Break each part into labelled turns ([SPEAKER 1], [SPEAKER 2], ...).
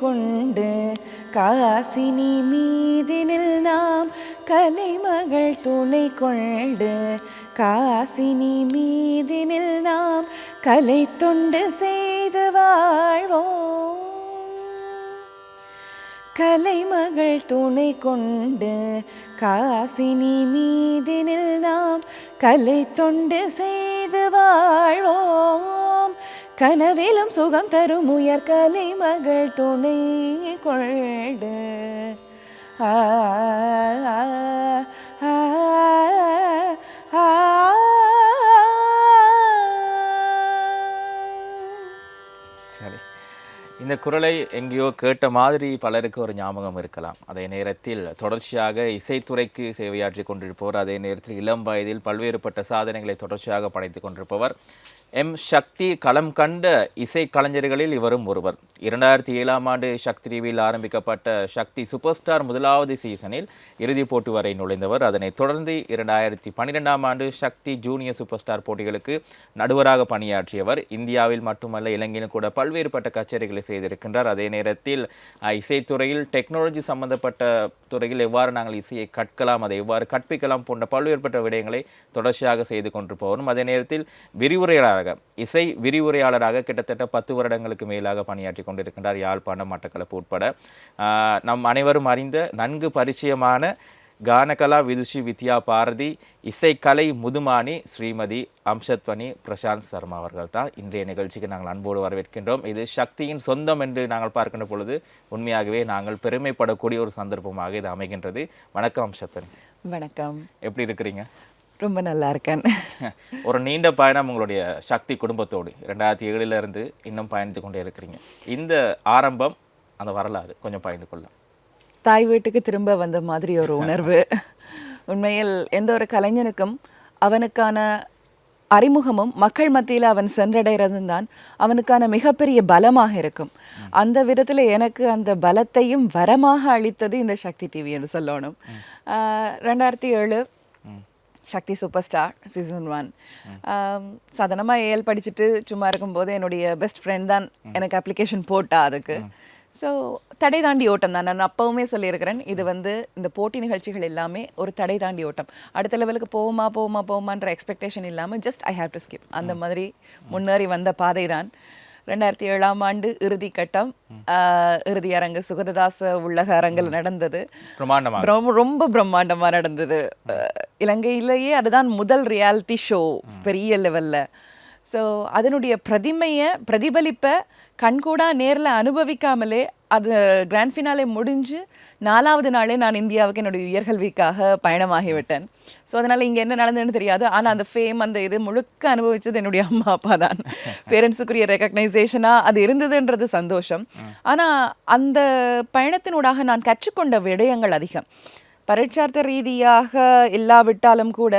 [SPEAKER 1] கொண்டு காசினி மீதினில் நாம் கலைமகள் துணை கொண்டு காசினி மீதினில் நாம் கலை தொண்டு செய்து வாழ்வோம். கலைமகள் துணை கொண்டு காசினி மீதினில் நாம் கலை தொண்டு செய்து வாழ்வோம். கனவிலும் சுகம் தரும் உயர் கலைமகள் துணை கொண்டு. ஆ
[SPEAKER 2] சரி. இந்த குரலை எங்கேயோ கேட்ட மாதிரி பலருக்கு ஒரு ஞாபகம் இருக்கலாம். அதே நேரத்தில் தொடர்ச்சியாக இசைத்துறைக்கு சேவையாற்றி கொண்டிருப்பவர் அதே நேரத்தில் இளம் வயதில் பல்வேறுபட்ட சாதனைகளை தொடர்ச்சியாக படைத்துக் கொண்டிருப்பவர் எம். சக்தி களம் கண்ட இசை கலைஞர்களில் இவரும் ஒருவர். இரண்டாயிரத்தி ஏழாம் ஆண்டு சக்தி டிவியில் ஆரம்பிக்கப்பட்ட சக்தி சூப்பர் ஸ்டார் முதலாவது சீசனில் இறுதிப் போட்டி வரை நுழைந்தவர். அதனைத் தொடர்ந்து இரண்டாயிரத்தி பன்னிரெண்டாம் ஆண்டு சக்தி ஜூனியர் சூப்பர் ஸ்டார் போட்டிகளுக்கு நடுவராக பணியாற்றியவர். இந்தியாவில் மட்டுமல்ல இலங்கையிலும் கூட பல்வேறுபட்ட கச்சேரிகளை செய்திருக்கின்றார். அதே நேரத்தில் இசைத்துறையில் டெக்னாலஜி சம்பந்தப்பட்ட துறையில் எவ்வாறு நாங்கள் இசையை கற்கலாம் அதை எவ்வாறு கற்பிக்கலாம் போன்ற பல்வேறுபட்ட விடயங்களை தொடர்ச்சியாக செய்து கொண்டிருப்பவரும் அதே நேரத்தில் விரிவுரையாளராக இசை விரிவுரையாளராக கிட்டத்தட்ட பத்து வருடங்களுக்கு மேலாக பணியாற்றி கொண்டிருக்கின்றார் யாழ்ப்பாணம் மட்டக்களப்பு உட்பட. நம் அனைவரும் அறிந்த நன்கு பரிச்சயமான கானகலா விதுஷி வித்யா பாரதி இசைக்கலை முதுமானி ஸ்ரீமதி அம்சத்வனி பிரசாந்த் சர்மா அவர்கள் தான் இன்றைய நிகழ்ச்சிக்கு நாங்கள் அன்போடு வரவேற்கின்றோம். இது சக்தியின் சொந்தம் என்று நாங்கள் பார்க்கின்ற பொழுது உண்மையாகவே நாங்கள் பெருமைப்படக்கூடிய ஒரு சந்தர்ப்பமாக இது அமைகின்றது. வணக்கம் அம்சத்வனி.
[SPEAKER 1] வணக்கம்.
[SPEAKER 2] எப்படி இருக்கிறீங்க?
[SPEAKER 1] ரொம்ப நல்லா இருக்கேன்.
[SPEAKER 2] ஒரு நீண்ட பயணம் உங்களுடைய சக்தி குடும்பத்தோடு. ரெண்டாயிரத்தி ஏழுல இருந்து இன்னும் பயணித்து கொண்டே இருக்கிறீங்க. இந்த ஆரம்பம் அந்த வரலாறு கொஞ்சம் பயந்து கொள்ளலாம்.
[SPEAKER 1] தாய் வீட்டுக்கு திரும்ப வந்த மாதிரி ஒரு உணர்வு. உண்மையில் எந்த ஒரு கலைஞனுக்கும் அவனுக்கான அறிமுகமும் மக்கள் மத்தியில் அவன் சென்றடைறதும் தான் அவனுக்கான மிகப்பெரிய பலமாக இருக்கும். அந்த விதத்தில் எனக்கு அந்த பலத்தையும் வரமாக அளித்தது இந்த சக்தி டிவி என்று சொல்லணும். ரெண்டாயிரத்தி ஏழு Sakthi super star season one சாதாரணமாக ஏஎல் படிச்சுட்டு சும்மா இருக்கும்போது என்னுடைய பெஸ்ட் ஃப்ரெண்ட் தான் எனக்கு அப்ளிகேஷன் போட்டா அதுக்கு. ஸோ தடை தாண்டி ஓட்டம் தான். நான் அப்பவுமே சொல்லியிருக்கிறேன் இது வந்து இந்த போட்டி நிகழ்ச்சிகள் எல்லாமே ஒரு தடை தாண்டி ஓட்டம். அடுத்த லெவலுக்கு போவோமா போவோமா போவோமான்ற எக்ஸ்பெக்டேஷன் இல்லாமல் just I have to skip அந்த மாதிரி முன்னேறி வந்த பாதை தான் ரெண்டாயிரத்தி ஏழாம் ஆண்டு இறுதி கட்டம். இறுதி அரங்கு சுகததாச உள்ளக அரங்கில் நடந்தது. ரொம்ப ரொம்ப பிரம்மாண்டமா நடந்தது. இலங்கையிலேயே அதுதான் முதல் ரியாலிட்டி ஷோ பெரிய லெவல்ல ஸோ அதனுடைய பிரதிமையை பிரதிபலிப்பை கண்கூடா நேர்ல அனுபவிக்காமலே அது கிராண்ட் ஃபினாலே முடிஞ்சு நாலாவது நாளே நான் இந்தியாவுக்கு என்னுடைய உயர்கல்விக்காக பயணமாகிவிட்டேன். ஸோ அதனால இங்க என்ன நடந்ததுன்னு தெரியாது. ஆனா அந்த ஃபேம் அந்த இது முழுக்க அனுபவிச்சது என்னுடைய அம்மா அப்பா தான். பேரண்ட்ஸுக்குரிய ரெக்கக்னைசேஷனா அது இருந்ததுன்றது சந்தோஷம். ஆனா அந்த பயணத்தினூடாக நான் கற்றுக்கொண்ட விடயங்கள் அதிகம். பரீட்சார்த்த ரீதியாக இல்லாவிட்டாலும் கூட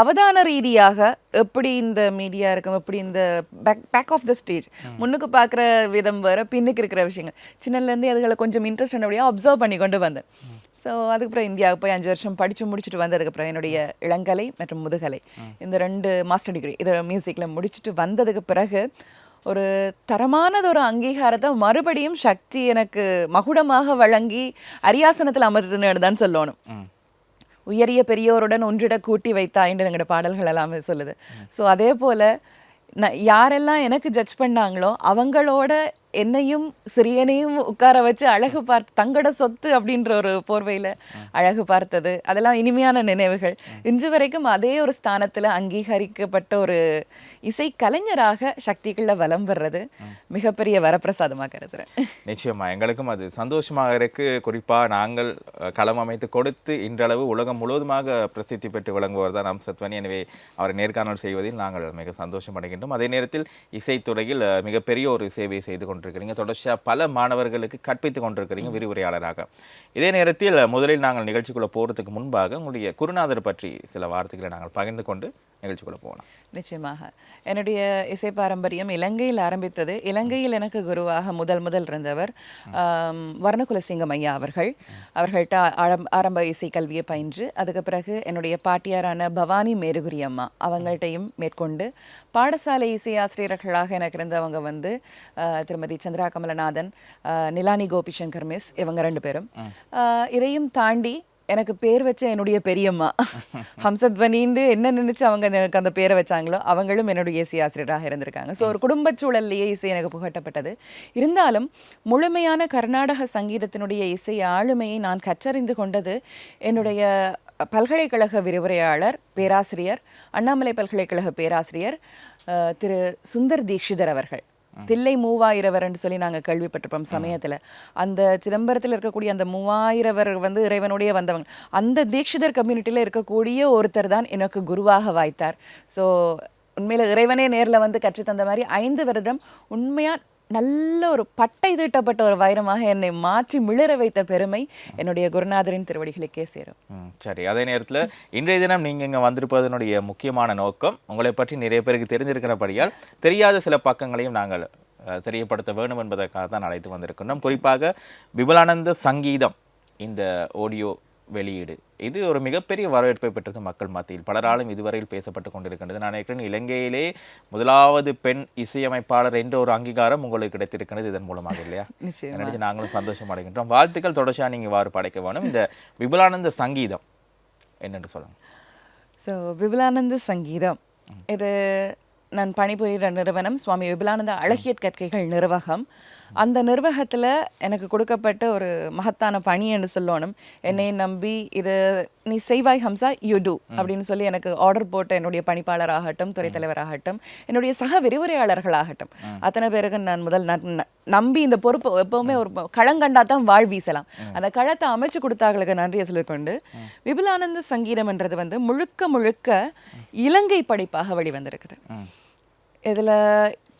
[SPEAKER 1] அவதான ரீதியாக எப்படி இந்த மீடியா இருக்கும் எப்படி இந்த back back of the stage முன்னுக்கு பார்க்குற விதம் வேற பின்னுக்கு இருக்கிற விஷயங்கள். சின்னலேருந்தே அதுகளை கொஞ்சம் இன்ட்ரெஸ்ட் என்னுடைய அப்சர்வ் பண்ணி கொண்டு வந்தேன். ஸோ அதுக்கப்புறம் இந்தியாவுக்கு போய் அஞ்சு வருஷம் படித்து முடிச்சுட்டு வந்ததுக்கப்புறம் என்னுடைய இளங்கலை மற்றும் முதுகலை. இந்த ரெண்டு மாஸ்டர் டிகிரி இதை மியூசிக்கில் முடிச்சுட்டு வந்ததுக்கு பிறகு ஒரு தரமானது ஒரு அங்கீகாரத்தை மறுபடியும் சக்தி எனக்கு மகுடமாக வழங்கி அரியாசனத்தில் அமர்த்துன்னு தான் சொல்லணும். உயரிய பெரியோருடன் ஒன்றிட கூட்டி வைத்தாயின்னு எங்களோட பாடல்கள் எல்லாமே சொல்லுது. ஸோ அதே போல நான் யாரெல்லாம் எனக்கு ஜட்ஜ் பண்ணாங்களோ அவங்களோட என்னையும் சிறியனையும் உட்கார வச்சு அழகு பார்த்து தங்கட சொத்து அப்படின்ற ஒரு போர்வையில் அழகு பார்த்தது. அதெல்லாம் இனிமையான நினைவுகள். இன்று வரைக்கும் அதே ஒரு ஸ்தானத்தில் அங்கீகரிக்கப்பட்ட ஒரு இசை கலைஞராக சக்திகளில் வலம் வர்றது மிகப்பெரிய வரப்பிரசாதமாக கருதுறேன்.
[SPEAKER 2] நிச்சயமா. எங்களுக்கும் அது சந்தோஷமாக இருக்கு குறிப்பாக நாங்கள் களம் அமைத்து கொடுத்து இன்றளவு உலகம் முழுவதுமாக பிரசித்தி பெற்று விளங்குவர் தான் அம்சத்வனி எனவே அவரை நேர்காணல் செய்வதில் நாங்கள் மிக சந்தோஷம் அடைகின்றோம் அதே நேரத்தில் இசைத்துறையில் மிகப்பெரிய ஒரு சேவையை செய்து கொண்டு கொண்டிருக்கிறீங்க தொடர்ச்சியாக பல மாணவர்களுக்கு கற்பித்து கொண்டிருக்கிறீங்க விரிவுரையாளராக. இதே நேரத்தில் முதலில் நாங்கள் நிகழ்ச்சிக்குள்ள போகிறதுக்கு முன்பாக உங்களுடைய குருநாதர் பற்றி சில வார்த்தைகளை நாங்கள் பகிர்ந்து கொண்டு நிகழ்ச்சிக்குள்ள போகலாம்.
[SPEAKER 1] நிச்சயமாக. என்னுடைய இசை பாரம்பரியம் இலங்கையில் ஆரம்பித்தது. இலங்கையில் எனக்கு குருவாக முதல் முதல் இருந்தவர் வர்ணகுலசிங்கம் ஐயா அவர்கள். அவர்கள்ட்ட ஆரம்- ஆரம்ப இசை கல்வியை பயின்று அதுக்கு பிறகு என்னுடைய பாட்டியாரான பவானி மேருகுரி அம்மா அவங்கள்ட்டையும் மேற்கொண்டு பாடசாலை இசை ஆசிரியர்களாக எனக்கு இருந்தவங்க வந்து திருமதி சந்திரா கமலநாதன் நிலானி கோபிசங்கர் மிஸ் இவங்க ரெண்டு பேரும். இதையும் தாண்டி எனக்கு பேர் வச்ச என்னுடைய பெரியம்மா. ஹம்சத்வனின்னு என்ன நினைச்சு அவங்க எனக்கு அந்த பேரை வச்சாங்களோ அவங்களும் என்னுடைய இசை ஆசிரியராக இருந்திருக்காங்க. ஸோ ஒரு குடும்ப சூழல்லையே இசை எனக்கு புகட்டப்பட்டது. இருந்தாலும் முழுமையான கர்நாடக சங்கீதத்தினுடைய இசை ஆளுமையை நான் கற்றறிந்து கொண்டது என்னுடைய பல்கலைக்கழக விரிவுரையாளர் பேராசிரியர் அண்ணாமலை பல்கலைக்கழக பேராசிரியர் திரு சுந்தர் தீக்ஷிதர் அவர்கள். தில்லை மூவாயிரவர்ன்னு சொல்லி நாங்கள் கேள்விப்பட்டிருப்போம் சமயத்தில். அந்த சிதம்பரத்தில் இருக்கக்கூடிய அந்த மூவாயிரவர் வந்து இறைவனுடைய வந்தவங்க. அந்த தீட்சிதர் கம்யூனிட்டியில் இருக்கக்கூடிய ஒருத்தர் தான் எனக்கு குருவாக வாய்த்தார். ஸோ உண்மையில் இறைவனே நேரில் வந்து கற்றுத் தந்த மாதிரி ஐந்து வருடம் உண்மையாக நல்ல ஒரு பட்டை தீட்டப்பட்ட ஒரு வைரமாக என்னை மாற்றி மிளற வைத்த பெருமை என்னுடைய குருநாதரின் திருவடிகளுக்கே சேரும்.
[SPEAKER 2] ம், சரி. அதே நேரத்தில் இன்றைய தினம் நீங்கள் இங்கே வந்திருப்பதனுடைய முக்கியமான நோக்கம் உங்களை பற்றி நிறைய பேருக்கு தெரிஞ்சிருக்கிறபடியால் தெரியாத சில பக்கங்களையும் நாங்கள் தெரியப்படுத்த வேண்டும் என்பதற்காக தான் அழைத்து வந்திருக்கின்றோம். குறிப்பாக விபுலானந்த சங்கீதம் இந்த ஆடியோ வெளியீடு. இது ஒரு மிகப்பெரிய வரவேற்பை பெற்றது மக்கள் மத்தியில். பலராலும் இதுவரையில் பேசப்பட்டு கொண்டிருக்கின்றது. நான் நினைக்கிறேன் இலங்கையிலே முதலாவது பெண் இசையமைப்பாளர் என்ற ஒரு அங்கீகாரம் உங்களுக்கு கிடைத்திருக்கிறது இதன் மூலமாக இல்லையா? நினைச்சு நாங்களும் சந்தோஷம் அடைகின்றோம். வாழ்த்துக்கள் தொடர்ச்சியாக நீங்கள் இவ்வாறு படைக்க வேணும். இந்த விபுலானந்த சங்கீதம் என்னென்று சொல்லுங்க.
[SPEAKER 1] ஸோ விபுலானந்த சங்கீதம். இது நான் பணிபுரிகிற நிறுவனம். சுவாமி விபுலானந்த அழகியற் கற்கைகள் நிர்வாகம் அந்த நிர்வாகத்தில் எனக்கு கொடுக்கப்பட்ட ஒரு மகத்தான பணி என்று சொல்லணும். என்னை நம்பி இது நீ செய்வாய் ஹம்சா யூ டூ அப்படின்னு சொல்லி எனக்கு ஆர்டர் போட்ட என்னுடைய பணிப்பாளராகட்டும் துறை தலைவராகட்டும் என்னுடைய சக விரிவுரையாளர்களாகட்டும். அத்தனை பேருக்கு நான் முதல் நம்பி இந்த பொறுப்பு எப்பவுமே ஒரு களங்கண்டா தான் வாழ் வீசலாம். அந்த களத்தை அமைச்சு கொடுத்தாங்களுக்கு நன்றியை சொல்லிக்கொண்டு விபுலானந்த சங்கீதம்ன்றது வந்து முழுக்க முழுக்க இலங்கை படைப்பாக வெளிவந்திருக்குது. இதுல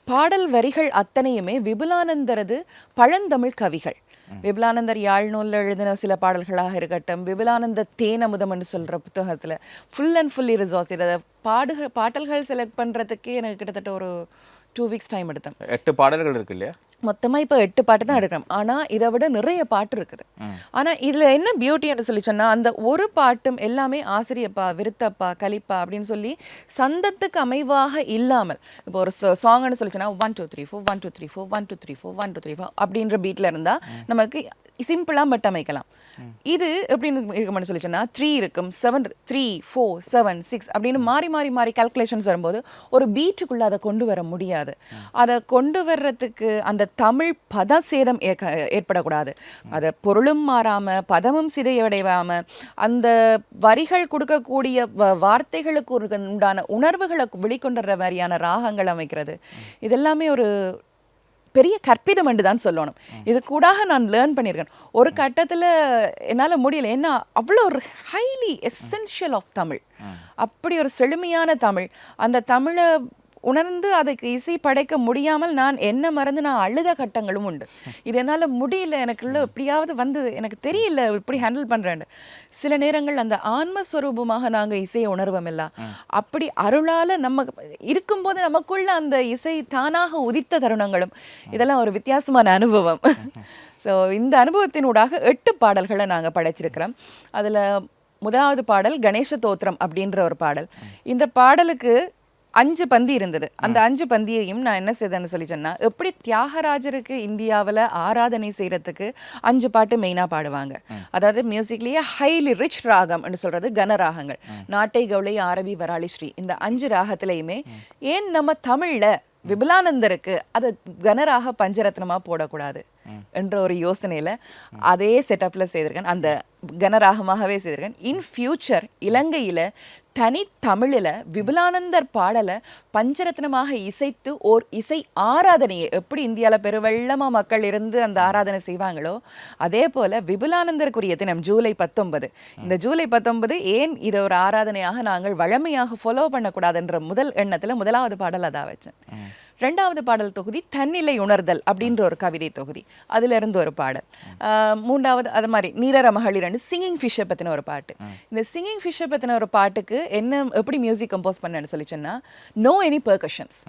[SPEAKER 1] பாடல் வரிகள் அத்தனையுமே விபுலானந்தரது பழந்தமிழ் கவிகள். விபுலானந்தர் யாழ் நூலில் எழுதின சில பாடல்களாக இருக்கட்டும் விபுலானந்த தேனமுதம் என்று சொல்ற புத்தகத்தில் ஃபுல் அண்ட் ஃபுல்லி ரிசோர்ஸ் இதை பாடுக பாடல்கள் செலக்ட் பண்றதுக்கே எனக்கு கிட்டத்தட்ட ஒரு டூ வீக்ஸ் டைம் எடுத்தேன்.
[SPEAKER 2] எட்டு பாடல்கள் இருக்கு இல்லையா?
[SPEAKER 1] மொத்தமா இப்போ எட்டு பாட்டு தான் எடுக்கிறோம். ஆனா இதை விட நிறைய பாட்டு இருக்குது. ஆனா இதுல என்ன பியூட்டின்னு சொல்லி சொன்னா அந்த ஒரு பாட்டும் எல்லாமே ஆசிரியப்பா விருத்தப்பா கலிப்பா அப்படின்னு சொல்லி சந்தத்துக்கு அமைவாக இல்லாமல் இப்போ ஒரு சாங்னு சொல்லி சொன்னா one two three four one two three four one two three four one two three four அப்படின்ற பீட்ல இருந்தா நமக்கு சிம்பிளா மட்டும் அமைக்கலாம். இது எப்படின்னு இருக்கும்னு சொல்லி சொன்னா த்ரீ இருக்கும் seven three four seven six அப்படின்னு மாறி மாறி மாறி கால்குலேஷன்ஸ் வரும்போது ஒரு பீட்டுக்குள்ள அதை கொண்டு வர முடியாது. அதை கொண்டு வர்றதுக்கு அந்த தமிழ் பத சேதம் ஏற்படக்கூடாது. அதை பொருளும் மாறாம பதமும் சிதையடையாம அந்த வரிகள் கொடுக்கக்கூடிய வார்த்தைகளுக்கு உண்டான உணர்வுகளை வெளிக்கொண்டுற மாதிரியான ராகங்கள் அமைக்கிறது. இதெல்லாமே ஒரு பெரிய கற்பிதம் என்று தான் சொல்லணும். இது கூடாக நான் லேர்ன் பண்ணியிருக்கேன் ஒரு கட்டத்துல என்னால முடியல. ஏன்னா அவ்வளோ ஒரு ஹைலி எசென்ஷியல் ஆஃப் தமிழ். அப்படி ஒரு செழுமையான தமிழ். அந்த தமிழை உணர்ந்து அதுக்கு இசை படைக்க முடியாமல் நான் என்ன மறந்து நான் அழுத கட்டங்களும் உண்டு. இது என்னால முடியல எனக்குள்ள எப்படியாவது வந்தது. எனக்கு தெரியல இப்படி ஹேண்டில் பண்றேன்னு. சில நேரங்கள் அந்த ஆன்மஸ்வரூபமாக நாங்க இசையை உணர்வோம் இல்ல அப்படி அருளால நம்ம இருக்கும்போது நமக்குள்ள அந்த இசை தானாக உதித்த தருணங்களும் இதெல்லாம் ஒரு வித்தியாசமான அனுபவம். ஸோ இந்த அனுபவத்தினூடாக எட்டு பாடல்களை நாங்க படைச்சிருக்கிறோம். அதுல முதலாவது பாடல் கணேச தோத்திரம் அப்படின்ற ஒரு பாடல். இந்த பாடலுக்கு அஞ்சு பந்தி இருந்தது. அந்த அஞ்சு பந்தியையும் நான் என்ன செய்தேன்னு சொல்லி சொன்னா எப்படி தியாகராஜருக்கு இந்தியாவுல ஆராதனை செய்யறதுக்கு அஞ்சு பாட்டு மெயினா பாடுவாங்க. அதாவது மியூசிக்லயே ஹைலி ரிச் ராகம்னு சொல்றது கனராகங்கள் நாட்டை கவுளை ஆரபி வராளி ஸ்ரீ இந்த அஞ்சு ராகத்திலையுமே ஏன் நம்ம தமிழ்ல விபுலானந்தருக்கு அதை கனராக பஞ்சரத்னமா போடக்கூடாது என்ற ஒரு யோசனையில அதே செட்டப்ல செய்திருக்கேன். அந்த கனராகமாகவே செய்திருக்கேன். இன் ஃபியூச்சர் இலங்கையில தனி தமிழில் விபுலானந்தர் பாடலை பஞ்சரத்னமாக இசைத்து ஓர் இசை ஆராதனையை எப்படி இந்தியால பெருவெள்ளமாக மக்கள் இருந்து அந்த ஆராதனை செய்வாங்களோ அதே போல விபுலானந்தருக்குரிய தினம் ஜூலை பத்தொன்பது. இந்த ஜூலை பத்தொன்பது ஏன் இதை ஒரு ஆராதனையாக நாங்கள் வழமையாக ஃபாலோ பண்ணக்கூடாதுன்ற முதல் எண்ணத்தில் முதலாவது பாடல் அதான் வச்சேன். ரெண்டாவது பாடல் தொகுதி தன்னிலை உணர்தல் அப்படின்ற ஒரு கவிதை தொகுதி. அதுல இருந்து ஒரு பாடல். மூன்றாவது அது மாதிரி நீரர மகளிர் ரெண்டு சிங்கிங் ஃபிஷ்ஷை பத்தின ஒரு பாட்டு. இந்த சிங்கிங் ஃபிஷ்ஷை பத்தின ஒரு பாட்டுக்கு என்ன எப்படி மியூசிக் கம்போஸ் பண்ணேன்னு சொல்லி சொன்னா நோ எனி பெர்கஷன்ஸ்.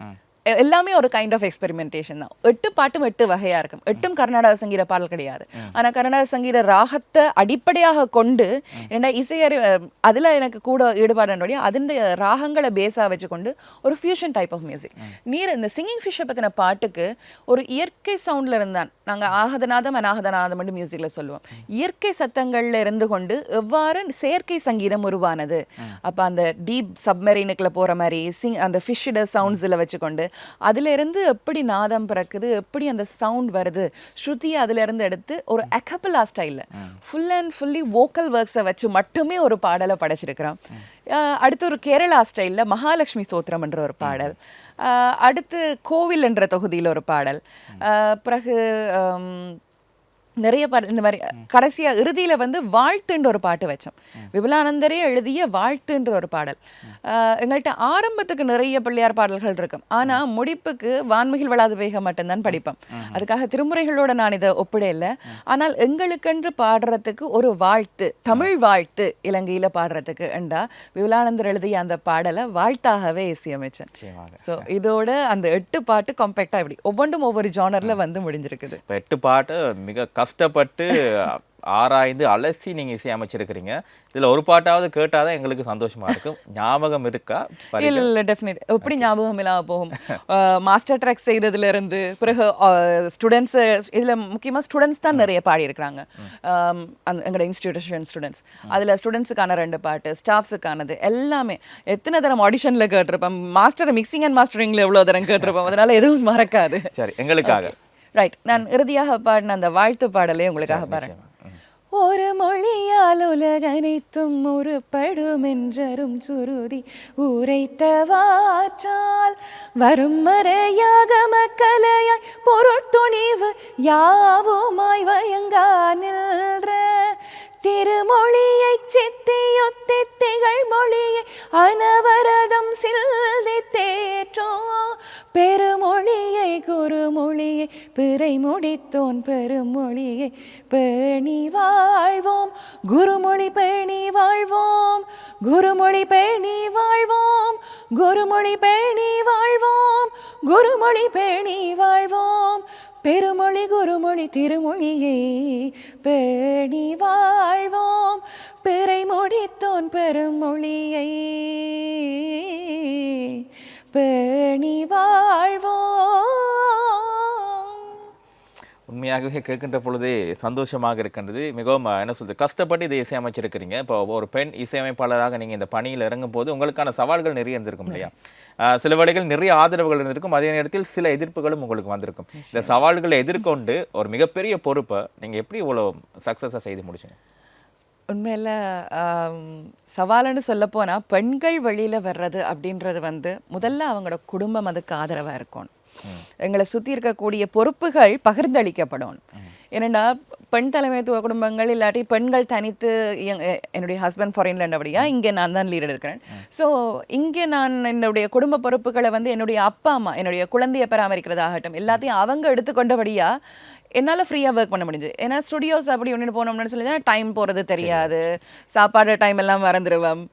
[SPEAKER 1] எல்லாமே ஒரு கைண்ட் ஆஃப் எக்ஸ்பெரிமெண்டேஷன் தான். எட்டு பாட்டும் எட்டு வகையா இருக்கும். எட்டும் கர்நாடக சங்கீத பாடல் கிடையாது. ஆனா கர்நாடக சங்கீத ராகத்தை அடிப்படையாக கொண்டு என்னடா இசையறி அதுல எனக்கு கூட ஈடுபாடுடைய அதின் ராகங்களை பேஸா வச்சுக்கொண்டு ஒரு ஃபியூஷன் டைப் ஆஃப் மியூசிக் நீர் இந்த சிங்கிங் ஃபிஷ்ஷை பத்தின பாட்டுக்கு ஒரு இயற்கை சவுண்ட்ல இருந்தான். நாங்க ஆகதநாதம் அநாகதநாதம் மியூசிக்ல சொல்லுவோம். இயற்கை சத்தங்கள்ல இருந்து கொண்டு எவ்வாறு செயற்கை சங்கீதம் உருவானது? அப்ப அந்த டீப் சப்மரீனுக்குள்ள போற மாதிரி சிங் அந்த ஃபிஷ்ஷோட சவுண்ட்ஸில் வச்சுக்கொண்டு அதுல இருந்து எப்படி நாதம் பிறக்குது எப்படி அந்த சவுண்ட் வருது ஸ்ருதியை அதுல இருந்து எடுத்து ஒரு அகப்பலா ஸ்டைல்ல ஃபுல் அண்ட் ஃபுல்லி வோக்கல் ஒர்க்ஸை வச்சு மட்டுமே ஒரு பாடலை படைச்சிருக்கிறான். அடுத்து ஒரு கேரளா ஸ்டைல்ல மகாலட்சுமி ஸ்தோத்திரம் என்ற ஒரு பாடல். அடுத்து கோவில் என்ற தொகுதியில் ஒரு பாடல். பிறகு நிறைய பாடல் இந்த மாதிரி கடைசியா இறுதியில வந்து வாழ்த்துன்ற ஒரு பாட்டு வச்சோம். விபுலானந்தரே எழுதிய வாழ்த்துன்ற ஒரு பாடல். எங்கள்கிட்ட ஆரம்பத்துக்கு நிறைய பிள்ளையார் பாடல்கள் இருக்கும். ஆனா முடிப்புக்கு வான்மிகில் வளாது வேகம் மட்டும்தான் படிப்போம். அதுக்காக திருமுறைகளோட நான் இதை ஒப்பிடல ஆனால் எங்களுக்கென்று பாடுறதுக்கு ஒரு வாழ்த்து தமிழ் வாழ்த்து இலங்கையில பாடுறதுக்கு என்றா விபுலானந்தர் எழுதிய அந்த பாடலை வாழ்த்தாகவே இசையமைச்சேன். ஸோ இதோட அந்த எட்டு பாட்டு காம்பேக்டா இப்படி ஒவ்வொன்றும் ஒவ்வொரு ஜானர்ல வந்து முடிஞ்சிருக்குது.
[SPEAKER 2] எட்டு பாட்டு மிக கஷ்டப்பட்டு ஆராய்ந்து அலசி நீங்க இசையமைச்சிருக்கிறீங்க இதுல ஒரு பாட்டாவது கேட்டாதான் எங்களுக்கு சந்தோஷமா இருக்கும். ஞாபகம் இருக்கா?
[SPEAKER 1] இல்ல இல்ல டெஃபினெட் எப்படி ஞாபகம் இல்லாம போகும்? மாஸ்டர் ட்ராக் செய்ததுல இருந்து பிறகு ஸ்டூடெண்ட்ஸ் இதுல முக்கியமா ஸ்டூடெண்ட்ஸ் தான் நிறைய பாடி இருக்கிறாங்க அந்த எங்களோட இன்ஸ்டிடியூஷன் ஸ்டூடெண்ட்ஸ் அதுல ஸ்டூடெண்ட்ஸுக்கான ரெண்டு பாட்டு ஸ்டாஃப்ஸுக்கானது எல்லாமே. எத்தனை தரம் ஆடிஷன்ல கேட்டிருப்பேன் மாஸ்டர் மிக்சிங் அண்ட் மாஸ்டரிங்ல எவ்வளவு தரம் கேட்டிருப்போம்? அதனால எதுவும் மறக்காது.
[SPEAKER 2] சரி எங்களுக்காக.
[SPEAKER 1] ரைட் நான் இறுதியாக பாடின அந்த வாழ்த்து பாடலே உங்களுக்காக பாருங்க ஒரு மொழியால் உலகனைத்தும் உருப்படும் என்றரும் சுருதி உரைத்தவாற்றால் வரும் மறையாக மக்களையாய் பொருட்துணிவு யாவுமாய் வயங்கா நின்ற திருமொழியை சித்தியொத்தி திகழ் மொழியை அனவரதம் சில்தி தேற்றோ பெருமொழியை குறுமொழியை பிறை முடித்தோன் பெருமொழியை பேணி வாழ்வோம். குருமொழி பேணி வாழ்வோம். குருமொழி பேணி வாழ்வோம். குருமொழி பேணி வாழ்வோம். குருமொழி பேணி வாழ்வோம். பெருமொழி குருமொழி திருமொழியை. பேணி வாழ்வோம் பிறை முடித்தோன் பெருமொழியை. பேணி வாழ்வோம்.
[SPEAKER 2] உண்மையாகவே கேட்கின்ற பொழுதே சந்தோஷமாக இருக்கின்றது. மிகவும் என்ன சொல்றது கஷ்டப்பட்டு இதை இசையமைச்சிருக்கிறீங்க. இப்போ ஒரு பெண் இசையமைப்பாளராக நீங்க இந்த பணியில் இறங்கும் போது உங்களுக்கான சவால்கள் நிறைய இருந்திருக்கும் இல்லையா? சில வேளைகள் நிறைய ஆதரவுகள் இருந்திருக்கும். அதே நேரத்தில் சில எதிர்ப்புகளும் உங்களுக்கு வந்திருக்கும். இந்த சவால்களை எதிர்கொண்டு ஒரு மிகப்பெரிய பொறுப்பை நீங்க எப்படி இவ்வளவு சக்ஸஸாக செய்து முடிச்சீங்க?
[SPEAKER 1] உண்மையில் சவாலுன்னு சொல்ல போனா பெண்கள் வெளியில வர்றது அப்படின்றது வந்து முதல்ல அவங்களோட குடும்பம் அதுக்கு ஆதரவா இருக்கணும். எங்களை சுத்தி இருக்கக்கூடிய பொறுப்புகள் பகிர்ந்தளிக்கப்படணும். ஏன்னா பெண் தலைமைத்துவ குடும்பங்கள் இல்லாட்டி பெண்கள் தனித்து என்னுடைய ஹஸ்பண்ட் ஃபாரின்ல இருந்தபடியா இங்கே நான் தான் லீடர் இருக்கிறேன். ஸோ இங்கே நான் என்னுடைய குடும்ப பொறுப்புகளை வந்து என்னுடைய அப்பா அம்மா என்னுடைய குழந்தையை பராமரிக்கிறதாகட்டும் எல்லாத்தையும் அவங்க எடுத்துக்கொண்டபடியா என்னால ஃப்ரீயா ஒர்க் பண்ண முடிஞ்சது. ஏன்னா ஸ்டுடியோஸ் அப்படி ஒன்று போனோம்னு சொல்லி டைம் போறது தெரியாது. சாப்பாடு டைம் எல்லாம் மறந்துடுவோம்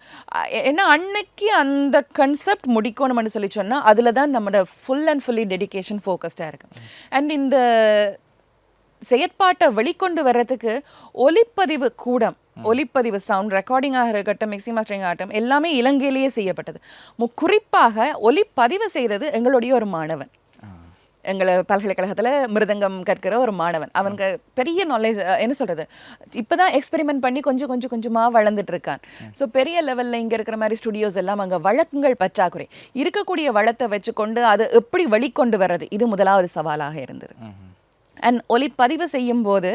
[SPEAKER 1] ஏன்னா அன்னைக்கு அந்த கன்செப்ட் முடிக்கணும்னு சொல்லி சொன்னா அதுல தான் நம்மளோட ஃபுல் அண்ட் ஃபுல்லி டெடிகேஷன் ஃபோக்கஸ்டாக இருக்கு. அண்ட் இந்த செயற்பாட்டை வெளிக்கொண்டு வர்றதுக்கு ஒலிப்பதிவு கூடம் ஒலிப்பதிவு சவுண்ட் ரெக்கார்டிங்காக இருக்கட்டும் மிக்சிங் மாஸ்டரிங் ஆகட்டும் எல்லாமே இலங்கையிலேயே செய்யப்பட்டது. குறிப்பாக ஒலிப்பதிவு செய்தது எங்களுடைய ஒரு மாணவன். எங்களை பல்கலைக்கழகத்துல மிருதங்கம் கற்கிற ஒரு மாணவன். அவனுக்கு பெரிய நாலேஜ் என்ன சொல்றது? இப்பதான் எக்ஸ்பெரிமெண்ட் பண்ணி கொஞ்சம் கொஞ்சம் கொஞ்சமா வளர்ந்துட்டு இருக்கான். ஸோ பெரிய லெவல்ல இங்க இருக்கிற மாதிரி ஸ்டுடியோஸ் எல்லாம் அங்க வழக்குகள் பற்றாக்குறை. இருக்கக்கூடிய வளத்தை வச்சுக்கொண்டு அதை எப்படி வெளிக்கொண்டு வர்றது? இது முதலாவது சவாலாக இருந்தது. அண்ட் ஒலிப்பதிவு செய்யும் போது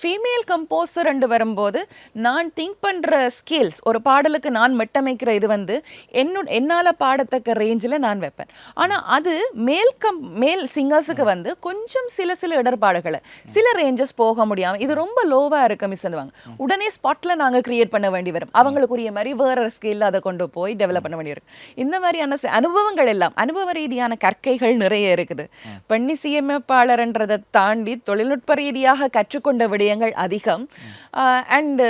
[SPEAKER 1] ஃபீமேல் கம்போசர் ரெண்டு வரும்போது நான் திங்க் பண்ணுற ஸ்கில்ஸ் ஒரு பாடலுக்கு நான் மெட்டமைக்கிற இது வந்து என்னோட என்னால் பாடத்தக்க ரேஞ்சில் நான் வைப்பேன். ஆனால் அது மேல் கம் மேல் சிங்கர்ஸுக்கு வந்து கொஞ்சம் சில சில இடர்பாடுகளை சில ரேஞ்சஸ் போக முடியாமல் இது ரொம்ப லோவாக இருக்க மிஸ் பண்ணுவாங்க உடனே ஸ்பாட்டில் நாங்கள் க்ரியேட் பண்ண வேண்டி வரும். அவங்களுக்குரிய மாதிரி வேற ஸ்கில் அதை கொண்டு போய் டெவலப் பண்ண வேண்டி வரும். இந்த மாதிரியான அனுபவங்கள் எல்லாம் அனுபவ ரீதியான கற்கைகள் நிறைய இருக்குது. பெண்ணி சிஎம்எப்பாளர்ன்றதை தாண்டி தொழில்நுட்ப ரீதியாக கற்றுக்கொண்ட விடயங்கள் அதிகம். அண்ட்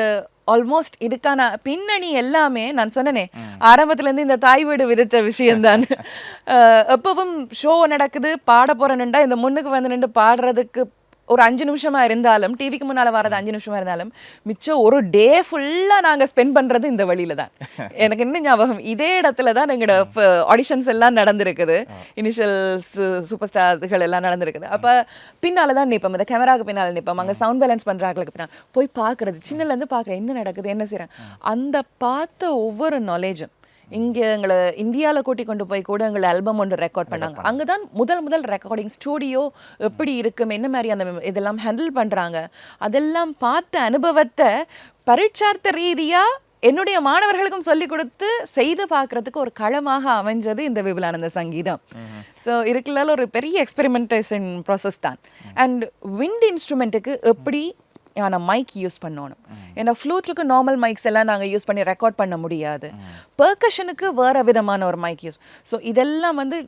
[SPEAKER 1] ஆல்மோஸ்ட் இதுக்கான பின்னணி எல்லாமே நான் சொன்னனே ஆரம்பத்துல இருந்து இந்த தாய் வீடு விதிச்ச விஷயம்தான். எப்பவும் ஷோ நடக்குது பாட போறேன்னுண்டா இந்த முன்னுக்கு வந்து நின்று பாடுறதுக்கு ஒரு அஞ்சு நிமிஷமா இருந்தாலும் டிவிக்கு முன்னால வரது அஞ்சு நிமிஷமா இருந்தாலும் மிச்சம் ஒரு டே ஃபுல்லா நாங்க ஸ்பெண்ட் பண்றது இந்த வழியில தான். எனக்கு இன்னும் ஞாபகம்? இதே இடத்துல தான் எங்களோட ஆடிஷன்ஸ் எல்லாம் நடந்திருக்குது. இனிஷியல் சூப்பர் ஸ்டார்கள் எல்லாம் நடந்திருக்குது. அப்ப பின்னால தான் நிற்போம் இந்த கேமராக்கு பின்னால நிற்போம் அங்க சவுண்ட் பேலன்ஸ் பண்றாங்களுக்கு பின்னால் போய் பார்க்கறது. சின்னல இருந்து பார்க்குறேன். என்ன நடக்குது? என்ன செய்றேன்? அந்த பார்த்த ஒவ்வொரு நாலேஜும் இங்க எங்களை இந்தியால கூட்டி கொண்டு போய் கூட எங்களை ஆல்பம் ஒன்று ரெக்கார்ட் பண்ணாங்க. அங்கதான் முதல் முதல் ரெக்கார்டிங் ஸ்டூடியோ எப்படி இருக்கும் என்ன மாதிரி அந்த இதெல்லாம் ஹேண்டில் பண்றாங்க அதெல்லாம் பார்த்த அனுபவத்தை பரீட்சார்த்த ரீதியா என்னுடைய மாணவர்களுக்கும் சொல்லி கொடுத்து செய்து பார்க்கறதுக்கு ஒரு களமாக அமைஞ்சது இந்த விபுலானந்த சங்கீதம். ஸோ இதுக்குள்ள ஒரு பெரிய எக்ஸ்பெரிமெண்டேஷன் ப்ராசஸ் தான். அண்ட் விண்ட் இன்ஸ்ட்ருமெண்ட்டுக்கு எப்படி ஆன மைக் யூஸ் பண்ணணும். ஏன்னா ஃப்ளூட்டுக்கு நார்மல் மைக்ஸ் எல்லாம் நாங்கள் யூஸ் பண்ணி ரெக்கார்ட் பண்ண முடியாது. பெர்கஷனுக்கு வேற விதமான ஒரு மைக் யூஸ் ஸோ இதெல்லாம் வந்து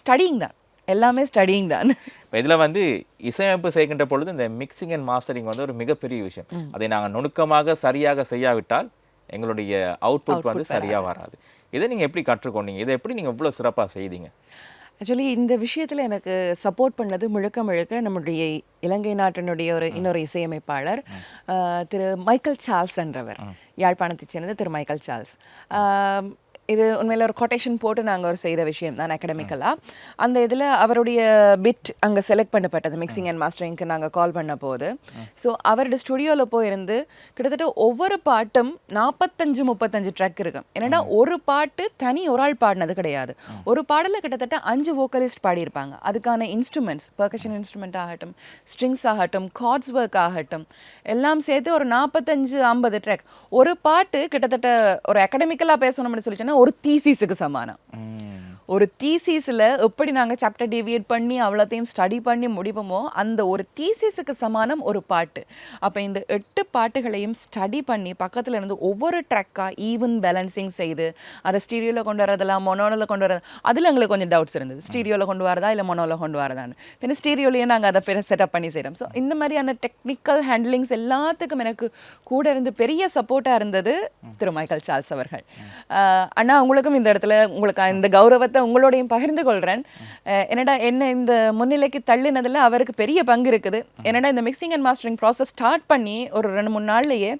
[SPEAKER 1] ஸ்டடிங் தான். எல்லாமே ஸ்டடிங் தான்.
[SPEAKER 2] இப்போ இதில் வந்து இசையமைப்பு செய்கின்ற பொழுது இந்த மிக்சிங் அண்ட் மாஸ்டரிங் வந்து ஒரு மிகப்பெரிய விஷயம். அதை நாங்கள் நுணுக்கமாக சரியாக செய்யாவிட்டால் எங்களுடைய அவுட்புட் வந்து சரியா வராது. இதை நீங்க எப்படி கற்றுக்கொண்டீங்க? இதை எப்படி நீங்க இவ்வளவு சிறப்பா செய்தீங்க?
[SPEAKER 1] ஆக்சுவலி இந்த விஷயத்துல எனக்கு சப்போர்ட் பண்ணது முழுக்க முழுக்க நம்முடைய இலங்கை நாட்டினுடைய ஒரு இன்னொரு இசையமைப்பாளர் திரு மைக்கேல் சார்ல்ஸ் என்றவர். யாழ்ப்பாணத்தைச் சேர்ந்த திரு மைக்கேல் சார்ல்ஸ். இது உண்மையில் ஒரு கொட்டேஷன் போட்டு நாங்கள் ஒரு செய்த விஷயம் தான் அகடமிக்கலாக அந்த இதில் அவருடைய பிட் அங்கே செலக்ட் பண்ணப்பட்டது மிக்சிங் அண்ட் மாஸ்டரிங்க்கு நாங்கள் கால் பண்ண போது ஸோ அவரோட ஸ்டுடியோவில் போயிருந்து கிட்டத்தட்ட ஒவ்வொரு பாட்டும் நாற்பத்தஞ்சு முப்பத்தஞ்சு ட்ரக் இருக்கும். என்னன்னா ஒரு பாட்டு தனி ஒரு ஆள் பாடினது கிடையாது. ஒரு பாடலில் கிட்டத்தட்ட அஞ்சு வோக்கலிஸ்ட் பாடியிருப்பாங்க. அதுக்கான இன்ஸ்ட்ருமெண்ட்ஸ் பர்கஷன் இன்ஸ்ட்ருமெண்ட் ஆகட்டும் ஸ்ட்ரிங்ஸ் ஆகட்டும் கார்ட்ஸ் ஒர்க் ஆகட்டும் எல்லாம் சேர்த்து ஒரு நாற்பத்தஞ்சு ஐம்பது ட்ராக் ஒரு பாட்டு கிட்டத்தட்ட ஒரு அகடமிக்கலாக பேசணும்னு சொல்லிச்சோன்னா ஒரு தீசிஸுக்கு சமானம் ஒரு தீசிஸில் எப்படி நாங்கள் சாப்டர் டிவியேட் பண்ணி அவ்வளோத்தையும் ஸ்டடி பண்ணி முடிப்போமோ அந்த ஒரு தீசிஸுக்கு சமானம் ஒரு பாட்டு. அப்போ இந்த எட்டு பாட்டுகளையும் ஸ்டடி பண்ணி பக்கத்துல இருந்து ஒவ்வொரு ட்ராக்காக ஈவன் பேலன்சிங் செய்து அதை ஸ்டீரியோவில் கொண்டு வரதெல்லாம் மொனோவில் கொண்டு வரது அதில் எங்களுக்கு கொஞ்சம் டவுட்ஸ் இருந்தது. ஸ்டீரியோவில் கொண்டு வரதா இல்லை மொனோவில் கொண்டு வரதான்னு. பின்ன ஸ்டீரியோலேயே நாங்கள் அதை பெரிய செட்டப் பண்ணி செய்கிறோம் ஸோ இந்த மாதிரியான டெக்னிக்கல் ஹேண்ட்லிங்ஸ் எல்லாத்துக்கும் எனக்கு கூட இருந்து பெரிய சப்போர்ட்டாக இருந்தது திரு மைக்கேல் சார்ல்ஸ் அவர்கள். அண்ணா உங்களுக்கும் இந்த இடத்துல உங்களுக்கு இந்த கௌரவத்தை உங்களோடையும் பகிர்ந்து கொள்கிறேன் என்னடா என்ன இந்த முன்னிலைக்கு தள்ளினதுல அவருக்கு பெரிய பங்கு இருக்குது. என்னடா இந்த mixing and mastering process start பண்ணி ஒரு ரெண்டு மூணு நாள்லயே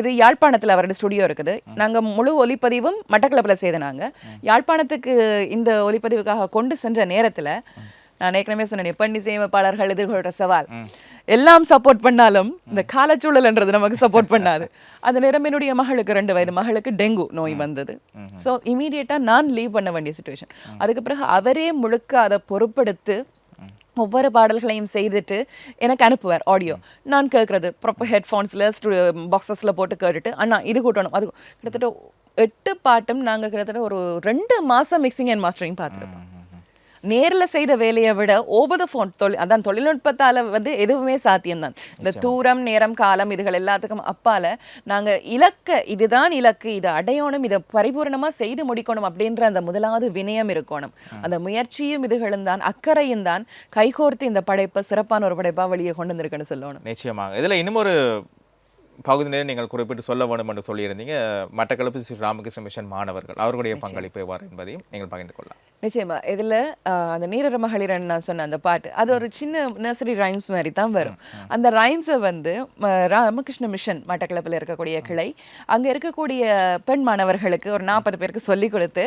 [SPEAKER 1] இது யாழ்ப்பாணத்தில் அவரோட ஸ்டுடியோ இருக்குது. நாங்க முழு ஒலிப்பதிவும் மட்டக்களப்பில் செய்தனாங்க யாழ்ப்பாணத்துக்கு இந்த ஒலிப்பதிவுக்காக கொண்டு சென்ற நேரத்தில் நான் ஏற்கனவே சொன்னேன் பண்ணி சேமிப்பாளர்கள் எதிர்கொள்கிற சவால். எல்லாம் சப்போர்ட் பண்ணாலும் இந்த காலச்சூழல்ன்றது நமக்கு சப்போர்ட் பண்ணாது. அந்த நேரம் என்னுடைய மகளுக்கு ரெண்டு வயது மகளுக்கு டெங்கு நோய் வந்தது. ஸோ இமீடியட்டாக நான் லீவ் பண்ண வேண்டிய சுச்சுவேஷன் அதுக்கு பிறகு அவரே முழுக்க அதை பொறுப்பெடுத்து ஒவ்வொரு பாடல்களையும் செய்துட்டு எனக்கு அனுப்புவார் ஆடியோ நான் கேட்குறது ப்ராப்பர் ஹெட்ஃபோன்ஸில் பாக்ஸஸில் போட்டு கேட்டுட்டு அண்ணா இது கூட்டணும். அது கிட்டத்தட்ட எட்டு பாட்டும் நாங்கள் கிட்டத்தட்ட ஒரு ரெண்டு மாதம் மிக்சிங் அண்ட் மாஸ்டரிங் பார்த்துருப்போம். நேர்ல செய்த வேலையை விட ஓவர் த ஃபோன் தொழில் அதான் தொழில்நுட்பத்தால வந்து எதுவுமே சாத்தியம்தான். இந்த தூரம் நேரம் காலம் இதுகள் எல்லாத்துக்கும் அப்பால நாங்க இலக்க இதுதான் இலக்கு இதை அடையணும் இதை பரிபூரணமா செய்து முடிக்கணும் அப்படின்ற அந்த முதலாவது வினயம் இருக்கணும். அந்த முயற்சியும் இதுகளும் தான் அக்கறையும் தான் கைகோர்த்து இந்த படைப்பை சிறப்பான ஒரு படைப்பா வெளியே கொண்டு வந்திருக்குன்னு சொல்லணும்.
[SPEAKER 2] நிச்சயமாக. இதுல இன்னும் ஒரு பகுதியினர் நீங்கள் குறிப்பிட்டு சொல்ல வேண்டும் என்று சொல்லியிருந்தீங்க. மட்டக்களப்பு ஸ்ரீ ராமகிருஷ்ண மிஷன் மாணவர்கள் அவர்களுடைய பங்களிப்பு எவ்வாறு என்பதையும் நீங்கள் பகிர்ந்து கொள்ளலாம்.
[SPEAKER 1] நிச்சயமா. இதுல அந்த நீரர மகளிரன் நான் சொன்ன அந்த பாட்டு அது ஒரு சின்ன நர்சரி ரைம்ஸ் மாதிரி தான் வரும் அந்த ரைம்ஸை வந்து ராமகிருஷ்ண மிஷன் மட்டக்களப்பில் இருக்கக்கூடிய கிளை அங்க இருக்கக்கூடிய பெண் மாணவர்களுக்கு ஒரு நாற்பது பேருக்கு சொல்லி கொடுத்து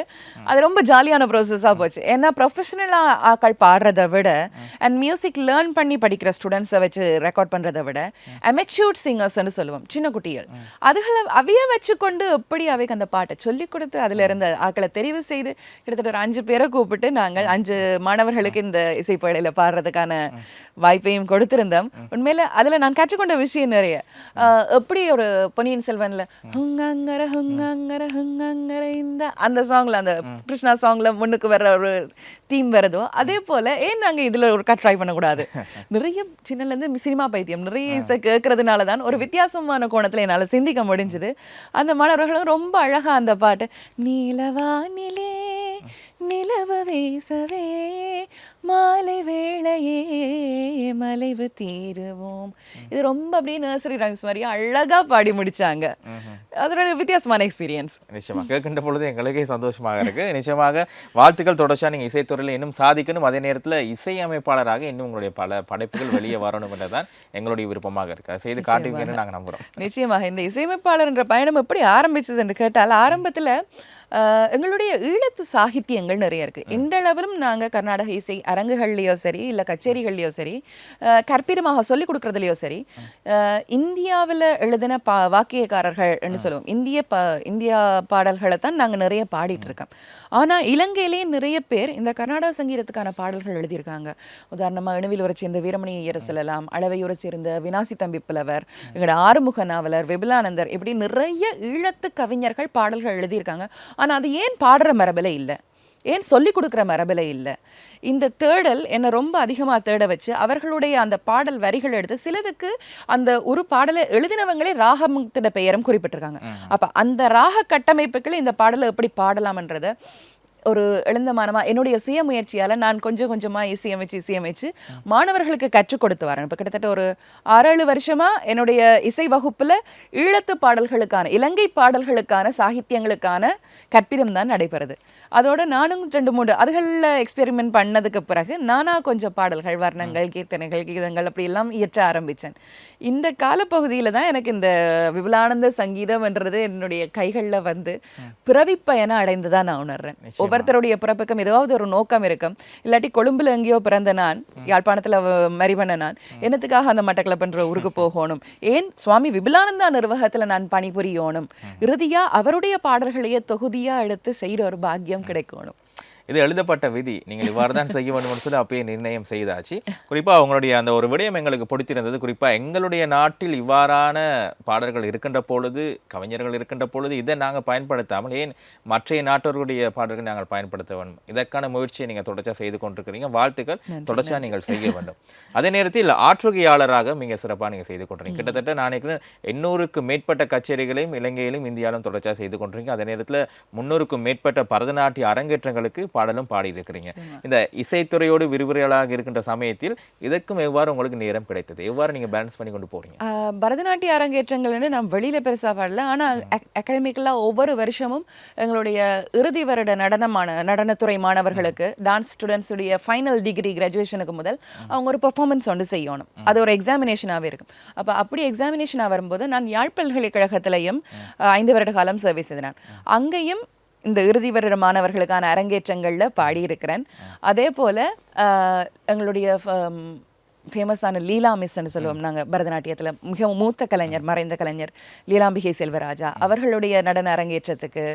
[SPEAKER 1] அது ரொம்ப ஜாலியான ப்ரோசஸாக போச்சு. ஏன்னா ப்ரொஃபஷனலாக ஆக்கள் பாடுறதை விட அண்ட் மியூசிக் லேர்ன் பண்ணி படிக்கிற ஸ்டூடெண்ட்ஸை வச்சு ரெக்கார்ட் பண்றதை விட அமெச்சூர்ட் சிங்கர்ஸ்னு சொல்லுவாங்க. சொல்லுவோம் சின்ன குட்டிகள் அதுகளை அவைய வச்சுக்கொண்டு எப்படி அவைக்கு அந்த பாட்டை சொல்லிக் கொடுத்து அதுல இருந்த ஆக்களை தெரிவு செய்து கிட்டத்தட்ட ஒரு அஞ்சு பேரை கூப்பிட்டு நாங்கள் அஞ்சு மாணவர்களுக்கு இந்த இசைப்பேழையில பாடுறதுக்கான வாய்ப்பையும் கொடுத்திருந்தோம். உண்மையில அதுல நான் கற்றுக்கொண்ட விஷயம் நிறைய. எப்படி ஒரு பொன்னியின் செல்வன்ல ஹுங்கங்கர ஹுங்கங்கர ஹுங்கங்கர இந்த அந்த சாங்ல அந்த கிருஷ்ணா சாங்ல முன்னுக்கு வர்ற ஒரு தீம் வருதோ அதே போல ஏன் நாங்கள் இதுல ஒரு ட்ரை பண்ணக்கூடாது? நிறைய சின்னலேருந்து சினிமா பைத்தியம் நிறைய இசை கேட்கறதுனால தான் ஒரு வித்தியாசமான கோணத்தில் என்னால சிந்திக்க முடிஞ்சது. அந்த மாணவர்களும் ரொம்ப அழகா அந்த பாட்டு நீலவானிலே நிலவு வீசவே மாலை வேளையே மலைவு தீருவோம். இது ரொம்ப அப்படியே நர்சரி ரைம்ஸ் மாதிரி அழகா பாடி முடிச்சாங்க. அதோட வித்தியாசமான எக்ஸ்பீரியன்ஸ்
[SPEAKER 2] நிச்சயமா. கேட்கின்ற பொழுது எங்களுக்கே சந்தோஷமாக இருக்கு. நிச்சயமாக வாழ்த்துக்கள் தொடர்ச்சியா நீங்க இசைத்துறையில் இன்னும் சாதிக்கணும். அதே நேரத்துல இசையமைப்பாளராக இன்னும் உங்களுடைய பல படைப்புகள் வெளியே வரணும் என்றுதான் எங்களுடைய விருப்பமாக இருக்கு. அதை செய்து காட்டுவீங்கன்னு நாங்க நம்புறோம்.
[SPEAKER 1] நிச்சயமாக. இந்த இசையமைப்பாளர் என்ற பயணம் எப்படி ஆரம்பிச்சது என்று கேட்டால் ஆரம்பத்துல எங்களுடைய ஈழத்து சாகித்யங்கள் நிறைய இருக்கு. இன்றளவிலும் நாங்க கர்நாடக இசை அரங்குகள்லயோ சரி இல்ல கச்சேரிகள்லயோ சரி கற்பிதமாக சொல்லிக் கொடுக்கறதுலயோ சரி இந்தியாவுல எழுதின பா வாக்கியக்காரர்கள்னு சொல்லுவோம். இந்திய பா இந்தியா பாடல்களை தான் நாங்க நிறைய பாடிட்டு இருக்கோம். ஆனா இலங்கையிலேயே நிறைய பேர் இந்த கர்நாடக சங்கீதத்துக்கான பாடல்கள் எழுதியிருக்காங்க. உதாரணமா இணுவில் உரைச்சி இந்த வீரமணி ஐயரை சொல்லலாம் அளவையுரை சேர்ந்த வினாசி தம்பி புலவர் எங்களோட ஆறுமுக நாவலர் விபுலானந்தர் இப்படி நிறைய ஈழத்து கவிஞர்கள் பாடல்கள் எழுதியிருக்காங்க. ஆனா அது ஏன் பாடுற மரபில் இல்லை? ஏன் சொல்லி கொடுக்குற மரபில் இல்லை? இந்த தேடல் என்னை ரொம்ப அதிகமாக தேட வச்சு அவர்களுடைய அந்த பாடல் வரிகள் எடுத்து சிலதுக்கு அந்த ஒரு பாடலை எழுதினவங்களே ராகமுத்திட பெயரும் குறிப்பிட்டிருக்காங்க. அப்ப அந்த ராக கட்டமைப்புகள் இந்த பாடலை எப்படி பாடலாம்ன்றத ஒரு எழுந்தமானமா என்னுடைய சுய முயற்சியால நான் கொஞ்சம் கொஞ்சமா இசையமைச்சு இசையமைச்சு மாணவர்களுக்கு கற்றுக் கொடுத்து வரேன். இப்போ கிட்டத்தட்ட ஒரு ஆறேழு வருஷமா என்னுடைய இசை வகுப்புல ஈழத்து பாடல்களுக்கான இலங்கை பாடல்களுக்கான சாகித்யங்களுக்கான கற்பிதம் தான் நடைபெறுது. அதோட நானும் ரெண்டு மூணு அதுகளில் எக்ஸ்பெரிமெண்ட் பண்ணதுக்கு பிறகு நானா கொஞ்சம் பாடல்கள் வர்ணங்கள் கீர்த்தனைகள் கீதங்கள் அப்படி எல்லாம் இயற்ற ஆரம்பிச்சேன். இந்த காலப்பகுதியில தான் எனக்கு இந்த விபுலானந்த சங்கீதம்ன்றது என்னுடைய கைகள்ல வந்து பிறவிப் பயணம் அடைந்து தான் நான் உணர்றேன். ஒவ்வொருத்தருடைய பிறப்புக்கும் ஏதாவது ஒரு நோக்கம் இருக்கும். இல்லாட்டி கொழும்புல எங்கேயோ பிறந்த நான் யாழ்ப்பாணத்துல மறிவன நான் என்னத்துக்காக அந்த மட்டக்களப்புன்ற ஊருக்கு போகணும்? ஏன் சுவாமி விபுலானந்தா நிர்வாகத்துல நான் பணிபுரியணும்? இறுதியா அவருடைய பாடல்களையே தொகுதியா எடுத்து செய்யற ஒரு பாக்கியம் கிடைக்கணும்.
[SPEAKER 2] இது எழுதப்பட்ட விதி. நீங்கள் இவ்வாறு தான் செய்ய வேண்டும் சொல்லி அப்பயே நிர்ணயம் செய்தாச்சு. குறிப்பா உங்களுடைய அந்த ஒரு விடயம் எங்களுக்கு பிடித்திருந்தது. குறிப்பா எங்களுடைய நாட்டில் இவ்வாறான பாடல்கள் இருக்கின்ற பொழுது கவிஞர்கள் இருக்கின்ற பொழுது இதை நாங்கள் பயன்படுத்தாமல் ஏன் மற்றைய நாட்டவர்களுடைய பாடல்களை நாங்கள் பயன்படுத்த வேண்டும்? இதற்கான முயற்சியை நீங்கள் தொடர்ச்சியாக செய்து கொண்டிருக்கிறீங்க. வாழ்த்துக்கள். தொடர்ச்சியாக நீங்கள் செய்ய வேண்டும். அதே நேரத்தில் ஆற்றுகையாளராக மிக சிறப்பாக நீங்கள் செய்து கொண்டிருக்கீங்க கிட்டத்தட்ட நான் எண்ணூறுக்கு மேற்பட்ட கச்சேரிகளையும் இலங்கையிலும் இந்தியாவிலும் தொடர்ச்சியாக செய்து கொண்டிருக்கீங்க அதே நேரத்தில் முன்னூறுக்கும் மேற்பட்ட பரதநாட்டிய அரங்கேற்றங்களுக்கு பாடலும் பாடி இருக்கிறீங்க இந்த இசைத்துறையோடு விரிவுரையாளராக இருக்கின்ற சமயத்தில் இதற்கும் எவ்வாறு உங்களுக்கு நேரம் கிடைத்தது? எவ்வாறு நீங்க பேலன்ஸ் பண்ணி கொண்டு போறீங்க?
[SPEAKER 1] ஆஹ் பரதநாட்டிய அரங்கேற்றங்கள்னு நான் வெளியில பெருசா பாடல. ஆனா அகாடமிக்கலாக ஒவ்வொரு வருஷமும் எங்களுடைய இறுதி வருட நடனமான நடனத்துறை மாணவர்களுக்கு டான்ஸ் ஸ்டூடெண்ட்ஸுடைய ஃபைனல் டிகிரி கிராஜுவேஷனுக்கு முதல் அவங்க ஒரு பெர்ஃபார்மன்ஸ் ஒன்று செய்யணும். அது ஒரு எக்ஸாமினேஷனாகவே இருக்கும். அப்ப அப்படி எக்ஸாமினேஷனாக வரும்போது நான் யாழ் பல்கலைக்கழகத்திலையும் ஐந்து வருட காலம் சர்வீஸ் செய்தேன் அங்கேயும் இந்த இறுதி வருட மாணவர்களுக்கான அரங்கேற்றங்கள்ல பாடியிருக்கிறேன். அதே போல எங்களுடைய ஃபேமஸான லீலா மிஸ்ன்னு சொல்லுவோம் நாங்க பரதநாட்டியத்துல. மிகவும் மூத்த கலைஞர் மறைந்த கலைஞர் லீலாம்பிகை செல்வராஜா அவர்களுடைய நடன அரங்கேற்றத்துக்கு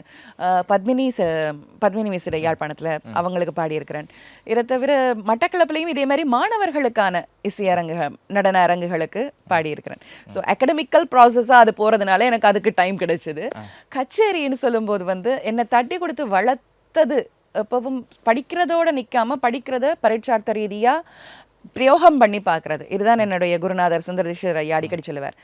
[SPEAKER 1] பத்மினி ச பத்மினி மிஸ்ஸுடைய யாழ்ப்பாணத்துல அவங்களுக்கு பாடியிருக்கிறேன். இதை தவிர மட்டக்களப்புலையும் இதே மாதிரி மாணவர்களுக்கான இசையரங்கு நடன அரங்குகளுக்கு பாடியிருக்கிறேன். ஸோ அகடமிக்கல் ப்ராசஸாக அது போறதுனால எனக்கு அதுக்கு டைம் கிடைச்சது. கச்சேரின்னு சொல்லும்போது வந்து என்னை தட்டி கொடுத்து வளர்த்தது எப்பவும் படிக்கிறதோட நிக்காம படிக்கிறத பரீட்சார்த்த ரீதியா பிரயோகம் பண்ணி பார்க்கறது. இதுதான் என்னுடைய குருநாதர் சுந்தரதீஸ்வரர் ஐயா அடிக்கடி சொல்லுவார்.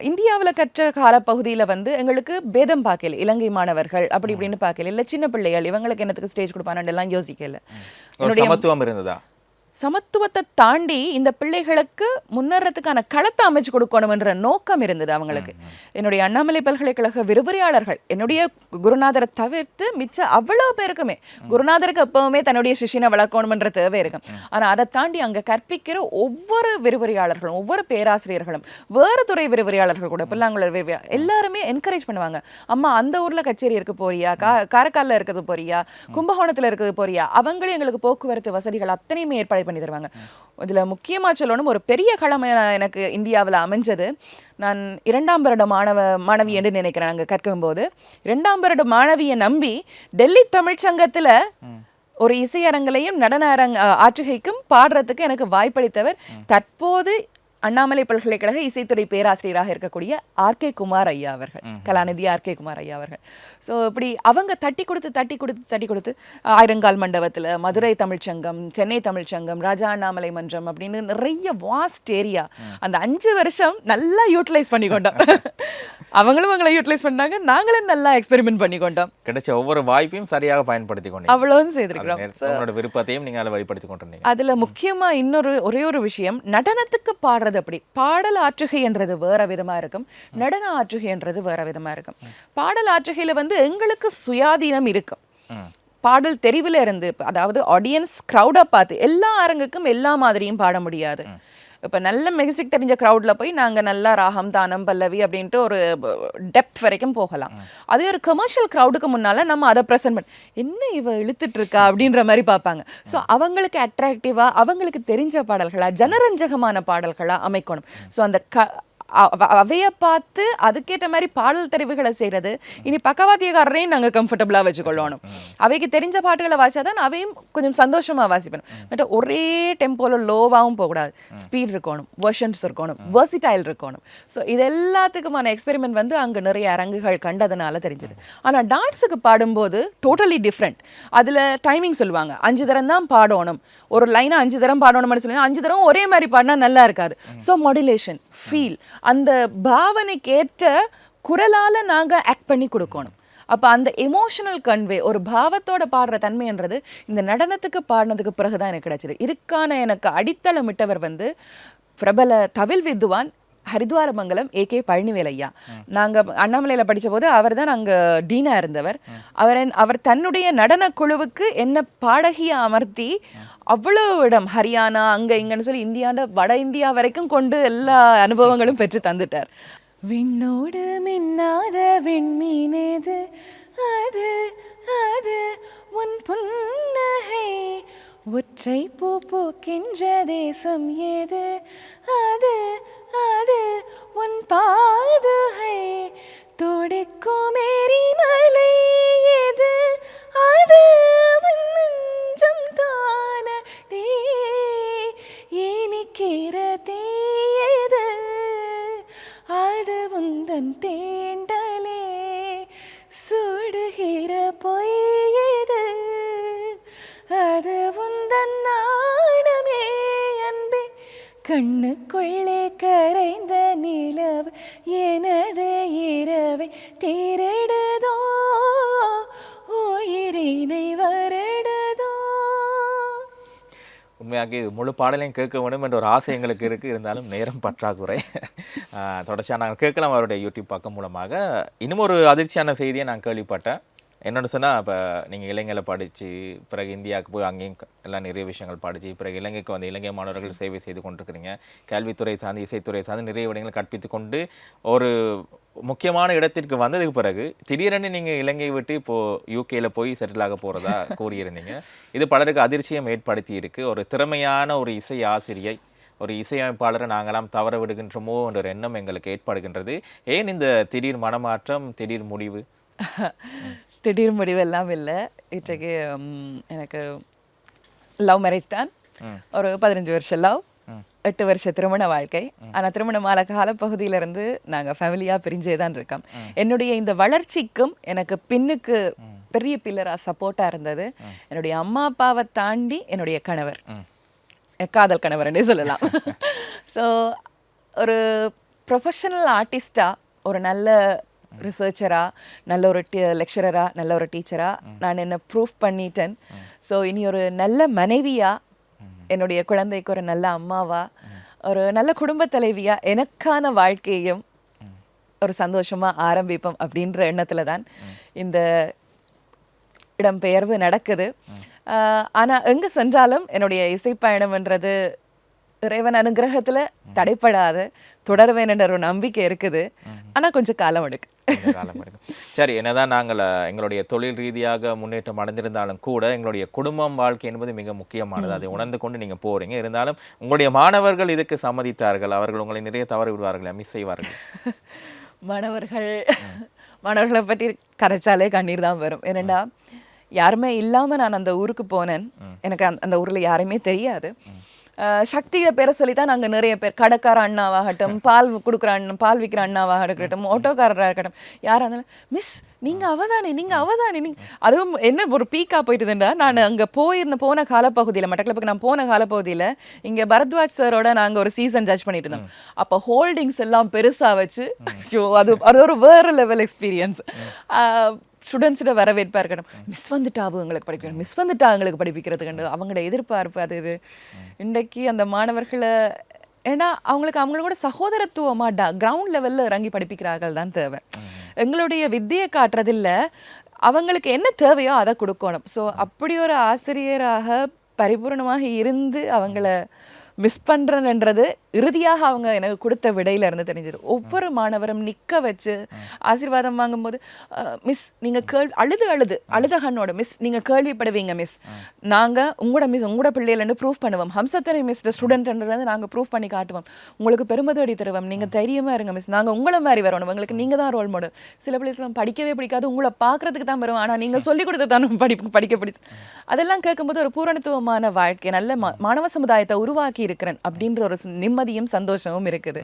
[SPEAKER 1] இந்தியாவுல கற்ற காலப்பகுதியில வந்து எங்களுக்கு பேதம் பார்க்கல இலங்கை மாணவர்கள் அப்படி இப்படின்னு பார்க்கல. இல்ல சின்ன பிள்ளைகள் இவங்களுக்கு என்னத்துக்கு ஸ்டேஜ் கொடுப்பானு எல்லாம் யோசிக்கல.
[SPEAKER 2] சமத்துவம் இருந்ததா?
[SPEAKER 1] சமத்துவத்தை தாண்டி இந்த பிள்ளைகளுக்கு முன்னேறதுக்கான களத்தை அமைச்சு கொடுக்கணும்ன்ற நோக்கம் இருந்தது அவங்களுக்கு. என்னுடைய அண்ணாமலை பல்கலைக்கழக விரிவுரையாளர்கள் என்னுடைய குருநாதரை தவிர்த்து மிச்ச அவ்வளோ பேருக்குமே குருநாதருக்கு எப்பவுமே தன்னுடைய சிஷியனை வளர்க்கணும்ன்ற தேவை இருக்கும். ஆனா அதை தாண்டி அங்க கற்பிக்கிற ஒவ்வொரு விரிவுரையாளர்களும் ஒவ்வொரு பேராசிரியர்களும் வேறு துறை விரிவுரையாளர்கள் கூட பிள்ளைங்கள விரிவுரை எல்லாருமே என்கரேஜ் பண்ணுவாங்க. அம்மா அந்த ஊர்ல கச்சேரி இருக்கு போறியா? கா காரைக்கால்ல இருக்கிறது போறியா? கும்பகோணத்துல இருக்கிறது போறியா? அவங்களும் எங்களுக்கு போக்குவரத்து வசதிகள் அத்தனையுமே ஏற்பாடு பண்ணி தருவாங்க. இதுல முக்கியமா சொல்லணும் ஒரு பெரிய என- எனக்கு இந்தியாவுல அமைஞ்சது. நான் இரண்டாம் வருட மாணவ மாணவி என்று நினைக்கிறேன் அங்க கற்கும்போது. இரண்டாம் வருட மாணவியை நம்பி டெல்லி தமிழ்ச்சங்கத்துல ஒரு இசையரங்கிலையும் நடன அரங் ஆற்றுகைக்கும் பாடுறதுக்கு எனக்கு வாய்ப்பளித்தவர் தற்போது அண்ணாமலை பல்கலைக்கழக இசைத்துறை பேராசிரியராக இருக்கக்கூடிய ஆர்கே குமார் ஐயா அவர்கள் கலாநிதி ஆர்கே குமார் ஐயா அவர்கள். ஸோ இப்படி அவங்க தட்டி கொடுத்து தட்டி கொடுத்து தட்டி கொடுத்து ஆயிரங்கால் மண்டபத்துல மதுரை தமிழ்ச்சங்கம் சென்னை தமிழ்ச்சங்கம் ராஜா அண்ணாமலை மன்றம் அப்படின்னு நிறைய வாஸ்ட் ஏரியா அந்த அஞ்சு வருஷம் நல்லா யூட்டிலைஸ் பண்ணிக்கொண்டோம். அவங்களும் அவங்களை யூட்டிலைஸ் பண்ணாங்க நாங்களும் நல்லா எக்ஸ்பெரிமெண்ட் பண்ணிக்கொண்டோம்.
[SPEAKER 2] கிடைச்ச ஒவ்வொரு வாய்ப்பையும் சரியாக பயன்படுத்தி கொண்டீங்க.
[SPEAKER 1] அவ்வளோவும் செய்திருக்கிறோம்.
[SPEAKER 2] உங்களோட விருப்பத்தையும் நீங்க அதில் வெளிப்படுத்தி கொண்டிருந்தீங்க.
[SPEAKER 1] அதுல முக்கியமா இன்னொரு ஒரே ஒரு விஷயம் நடனத்துக்கு பாடுறது அப்படி. பாடல் ஆற்றுகைன்றது வேற விதமா இருக்கும். நடன ஆற்றுகைன்றது வேற விதமா இருக்கும். பாடல் ஆற்றுகையில வந்து எங்களுக்கு சுயாதீனம் இருக்கும். பாடல் தெரிவுல இருந்து அதாவது ஆடியன்ஸ் க்ரௌடை பார்த்து எல்லா அரங்குக்கும் எல்லா மாதிரியும் பாட முடியாது. இப்போ நல்ல மியூசிக் தெரிஞ்ச க்ரௌடில் போய் நாங்கள் நல்லா ராகம் தானம் பல்லவி அப்படின்ட்டு ஒரு டெப்த் வரைக்கும் போகலாம். அதே ஒரு கமர்ஷியல் க்ரௌடுக்கு முன்னால் நம்ம அதை ப்ரெசென்ட் பண்ண என்ன இவ இழுத்துட்டு இருக்கா அப்படின்ற மாதிரி பார்ப்பாங்க. ஸோ அவங்களுக்கு அட்ராக்டிவாக அவங்களுக்கு தெரிஞ்ச பாடல்களாக ஜனரஞ்சகமான பாடல்களாக அமைக்கணும். ஸோ அந்த க அவைய பார்த்து அதுக்கேற்ற மாதிரி பாடல் தெரிவுகளை செய்யறது இனி பக்கவாத்தியக்காரரையும் நாங்க கம்ஃபர்டபுளா வச்சுக்கொள்ளணும். அவைக்கு தெரிஞ்ச பாட்டுகளை வாசிச்சாதான் அவையும் கொஞ்சம் சந்தோஷமா வாசிப்பேன். பட் ஒரே டெம்போல லோவாகவும் போகக்கூடாது. ஸ்பீட் இருக்கணும் வெர்ஷன்ஸ் இருக்கணும் வெர்சிடைல் இருக்கணும். ஸோ இது எல்லாத்துக்குமான எக்ஸ்பெரிமெண்ட் வந்து அங்க நிறைய அரங்குகள் கண்டதுனால தெரிஞ்சது. ஆனா டான்ஸுக்கு பாடும்போது டோட்டலி டிஃப்ரெண்ட் அதுல டைமிங் சொல்லுவாங்க. அஞ்சு தரம் தான் பாடணும். ஒரு லைனை அஞ்சு தரம் பாடணும்னு சொல்லுவாங்க அஞ்சு தரம் ஒரே மாதிரி பாடினா நல்லா இருக்காது. ஸோ மாடுலேஷன் ஃபீல் அந்த பாவனைக்கு ஏற்ற குரலால நாங்கள் ஆக்ட் பண்ணி கொடுக்கணும். அப்போ அந்த எமோஷனல் கன்வே ஒரு பாவத்தோட பாடுற தன்மைன்றது இந்த நடனத்துக்கு பாடினதுக்கு பிறகு தான் எனக்கு கிடைச்சிது. இதுக்கான எனக்கு அடித்தளமிட்டவர் வந்து பிரபல தவில் வித்வான் ஹரித்வாரமங்கலம் ஏ கே பழனிவேல் ஐயா நாங்க அண்ணாமலையில போது அவர் தான் அங்க டீனா இருந்தவர். அவர் என்- அவர் தன்னுடைய நடன குழுவுக்கு என்ன பாடகியை அமர்த்தி அவ்வளவு இடம். ஹரியானா அங்க இங்கன்னு சொல்லி இந்தியாண்ட வட இந்தியா வரைக்கும் கொண்டு எல்லா அனுபவங்களும் பெற்று தந்துட்டார். விண்ணோடு மின்னாத விண்மீனேது? அது அது உன் புன்னகை. ஒற்றை பூ பூக்கின்ற தேசம் ஏது? அது அது உன் பாதுகை. துடிக்கும் எரிமலை எது அது கண்ணுக்குள்ளே கரைந்த நிலவு எனது இரவை தேரிடுதோ? உயிரினை வருடுதோ?
[SPEAKER 2] உண்மையாக இது முழு பாடலையும் கேட்க வேண்டும் என்ற ஒரு ஆசை எங்களுக்கு இருக்குது இருந்தாலும் நேரம் பற்றாக்குறை. தொடர்ச்சியாக நாங்கள் கேட்கலாம் அவருடைய யூடியூப் பக்கம் மூலமாக. இன்னும் ஒரு அதிர்ச்சியான செய்தியை நான் கேள்விப்பட்டேன். என்னென்னு சொன்னால் இப்போ நீங்கள் இலங்கையில் படித்து பிறகு இந்தியாவுக்கு போய் அங்கேயும் எல்லாம் நிறைய விஷயங்கள் படித்து பிறகு இலங்கைக்கு வந்து இலங்கை மாணவர்கள் சேவை செய்து கொண்டிருக்கிறீங்க. கல்வித்துறை சார்ந்து இசைத்துறை சார்ந்து நிறைய விடயங்கள் கற்பித்து கொண்டு ஒரு முக்கியமான இடத்திற்கு வந்ததுக்கு பிறகு திடீரென்னு நீங்கள் இலங்கை விட்டு இப்போது யூகேயில் போய் செட்டில் ஆக போகிறதா கூறியிருந்தீங்க. இது பலருக்கு அதிர்ச்சியம் ஏற்படுத்தி இருக்குது ஒரு திறமையான ஒரு இசை ஆசிரியை ஒரு இசையமைப்பாளரை நாங்களாம் தவற விடுகின்றோமோ என்ற ஒரு எண்ணம் எங்களுக்கு ஏற்படுகின்றது. ஏன் இந்த திடீர் மனமாற்றம் திடீர் முடிவு?
[SPEAKER 1] திடீர் முடிவெல்லாம் இல்லை. இன்றைக்கு எனக்கு லவ் மேரேஜ் தான். ஒரு பதினஞ்சு வருஷம் லவ் எட்டு வருஷ திருமண வாழ்க்கை. ஆனா திருமணமான காலப்பகுதியில இருந்து நாங்க ஃபேமிலியா பிரிஞ்சே தான் இருக்கோம். என்னுடைய இந்த வளர்ச்சிக்கும் எனக்கு பின்னுக்கு பெரிய பில்லரா சப்போர்ட்டா இருந்தது. என்னுடைய அம்மா அப்பாவை தாண்டி என்னுடைய கணவர். காதல் கணவர்னே சொல்லலாம். ஸோ ஒரு ப்ரொஃபஷனல் ஆர்டிஸ்டா ஒரு நல்ல ரிசர்ச்சராக நல்ல ஒரு லெக்சரராக நல்ல ஒரு டீச்சராக நான் என்ன ப்ரூஃப் பண்ணிட்டேன். ஸோ இனி ஒரு நல்ல மனைவியாக என்னுடைய குழந்தைக்கு ஒரு நல்ல அம்மாவாக ஒரு நல்ல குடும்ப தலைவியாக எனக்கான வாழ்க்கையையும் ஒரு சந்தோஷமாக ஆரம்பிப்போம் அப்படின்ற எண்ணத்தில் தான் இந்த இடம்பெயர்வு நடக்குது. ஆனால் எங்கே சென்றாலும் என்னுடைய இசை பயணம்ன்றது இறைவன் அனுகிரகத்துல தடைப்படாத தொடருவேன் என்ற ஒரு நம்பிக்கை இருக்குது. ஆனா கொஞ்சம் காலம் எடுக்கு
[SPEAKER 2] காலம் எடுக்கும். சரி என்னதான் நாங்கள் எங்களுடைய தொழில் ரீதியாக முன்னேற்றம் அடைந்திருந்தாலும் கூட எங்களுடைய குடும்பம் வாழ்க்கை என்பது மிக முக்கியமானது. அதை உணர்ந்து கொண்டு நீங்க போறீங்க. இருந்தாலும் உங்களுடைய மாணவர்கள் இதுக்கு சம்மதித்தார்கள். அவர்கள் உங்களை நிறைய தவறு விடுவார்கள் மிஸ் செய்வார்கள்.
[SPEAKER 1] மாணவர்கள் மாணவர்களை பற்றி கரைச்சாலே கண்ணீர் தான் வரும். ஏனண்டா யாருமே இல்லாம நான் அந்த ஊருக்கு போனேன். எனக்கு அந்த- ஊர்ல யாருமே தெரியாது. சக்தியை பேரை சொல்லி தான் நாங்கள் நிறைய பேர். கடைக்கார அண்ணாவாகட்டும் பால் கொடுக்குற அண்ணன் பால் விற்கிற அண்ணாவாக இருக்கட்டும் ஆட்டோக்காரராக இருக்கட்டும். யாராக இருந்தாலும் மிஸ் நீங்க அவதானே நீங்க அவதானே நீங்க அதுவும் என்ன ஒரு பீக்கா போயிட்டுதுண்டா நான் அங்க போயிருந்த போன காலப்பகுதியில மட்டக்களப்புக்கு நான் போன காலப்பகுதியில இங்க பரத்வாஜ் சாரோட நாங்க ஒரு சீசன் ஜட்ஜ் பண்ணிட்டு இருந்தோம் அப்ப ஹோல்டிங்ஸ் எல்லாம் பெருசா வச்சு ஐயோ அது அது ஒரு வேற லெவல் எக்ஸ்பீரியன்ஸ் ஸ்டூடெண்ட்ஸிட வரவேற்பாக இருக்கணும். மிஸ் வந்துட்டாவு எங்களுக்கு படிக்கணும் மிஸ் வந்துட்டா எங்களுக்கு படிப்பிக்கிறதுக்கு அவங்களோட எதிர்பார்ப்பு அது இது. இன்றைக்கு அந்த மாணவர்களை ஏன்னா அவங்களுக்கு அவங்களோட சகோதரத்துவமா கிரவுண்ட் லெவலில் இறங்கி படிப்பிக்கிறார்கள் தான் தேவை. எங்களுடைய வித்தியை காட்டுறதில்ல அவங்களுக்கு என்ன தேவையோ அதை கொடுக்கணும். ஸோ அப்படி ஒரு ஆசிரியராக பரிபூர்ணமாக இருந்து அவங்கள மிஸ் பண்றேன்ன்றது இறுதியாக அவங்க எனக்கு கொடுத்த விடையில இருந்து தெரிஞ்சது. ஒவ்வொரு மாணவரும் நிக்க வச்சு ஆசீர்வாதம் வாங்கும்போது மிஸ் நீங்க கேள்வி அழுது அழுது அழுத கண்ணோட மிஸ் நீங்க கேள்விப்படுவீங்க மிஸ் நாங்க உங்களோட மிஸ் உங்களோட பிள்ளைகளன்னு ப்ரூஃப் பண்ணுவோம். ஹம்சத்துறை மிஸ் ஸ்டூடெண்ட்ன்றது நாங்க ப்ரூஃப் பண்ணி காட்டுவோம். உங்களுக்கு பெருமதி அடி தருவோம். நீங்க தைரியமா இருங்க மிஸ் நாங்க உங்களை மாதிரி வரணும். உங்களுக்கு நீங்க தான் ரோல் மாடல் சில பிள்ளைகள் படிக்கவே பிடிக்காது. உங்களை பார்க்கறதுக்கு தான் வரும் ஆனா நீங்க சொல்லி கொடுத்து தான் படி படிக்க பிடிச்சு. அதெல்லாம் கேட்கும்போது ஒரு பூரணத்துவமான வாழ்க்கை நல்ல மாணவ சமுதாயத்தை உருவாக்கி இருக்கிறேன் அப்படின்ற ஒரு நிம்மதியும் சந்தோஷமும் இருக்குது.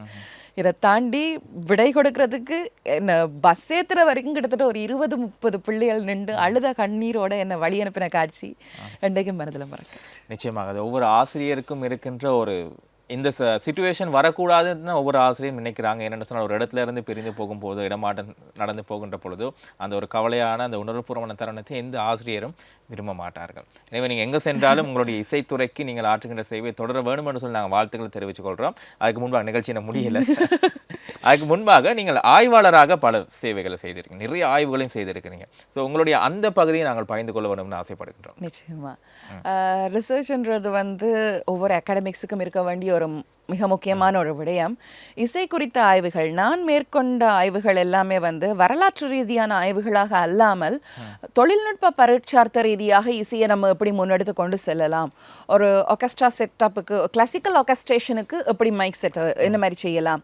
[SPEAKER 1] இதை தாண்டி விடை கொடுக்கறதுக்கு என்ன பஸ் ஏத்துற வரைக்கும் கிட்டத்தட்ட ஒரு இருபது முப்பது பிள்ளைகள் நின்று அழுத கண்ணீரோட என்னை வழி அனுப்பின காட்சி என்றைக்கும் மனதில் மறக்க.
[SPEAKER 2] நிச்சயமாக அது ஒவ்வொரு ஆசிரியருக்கும் இருக்கின்ற ஒரு இந்த சுச்சுவேஷன் வரக்கூடாதுன்னு ஒவ்வொரு ஆசிரியரும் நினைக்கிறாங்க. என்னென்னு சொன்னால் ஒரு இடத்துல இருந்து பிரிந்து போகும்போது இடமாட்டம் நடந்து போகின்ற பொழுதோ அந்த ஒரு கவலையான அந்த உணர்வுபூர்வமான தருணத்தை எந்த ஆசிரியரும் விரும்ப மாட்டார்கள் எனவே நீங்கள் எங்கே சென்றாலும் உங்களுடைய இசைத்துறைக்கு நீங்கள் ஆற்றுகின்ற சேவை தொடர வேண்டும் என்று சொல்லி நாங்கள் வாழ்த்துக்களை தெரிவித்துக் கொள்கிறோம் அதுக்கு முன்பாக நிகழ்ச்சி என்ன முடியல. அதுக்கு முன்பாக நீங்கள் ஆய்வாளராக பல சேவைகளை செய்திருக்கீங்க. நிறைய ஆய்வுகளையும் செய்திருக்கிறீங்க. ஸோ உங்களுடைய அந்த பகுதியை நாங்கள் பகிர்ந்து கொள்ள வேண்டும்னு ஆசைப்படுகின்றோம்.
[SPEAKER 1] நிச்சயமா. ரிசர்ச்ன்றது வந்து ஒவ்வொரு அகாடமிக்ஸுக்கும் இருக்க வேண்டிய ஒரு மிக முக்கியமான ஒரு விடயம். இசை குறித்த ஆய்வுகள் நான் மேற்கொண்ட ஆய்வுகள் எல்லாமே வந்து வரலாற்று ரீதியான ஆய்வுகளாக அல்லாமல் தொழில்நுட்ப பரீட்சார்த்த ரீதியாக இசையை நம்ம எப்படி முன்னெடுத்து கொண்டு செல்லலாம்? ஒரு ஒர்கெஸ்ட்ரா செட்டப்புக்கு கிளாசிக்கல் ஒர்கெஸ்ட்ரேஷனுக்கு எப்படி மைக் செட் என்ன மாதிரி செய்யலாம்?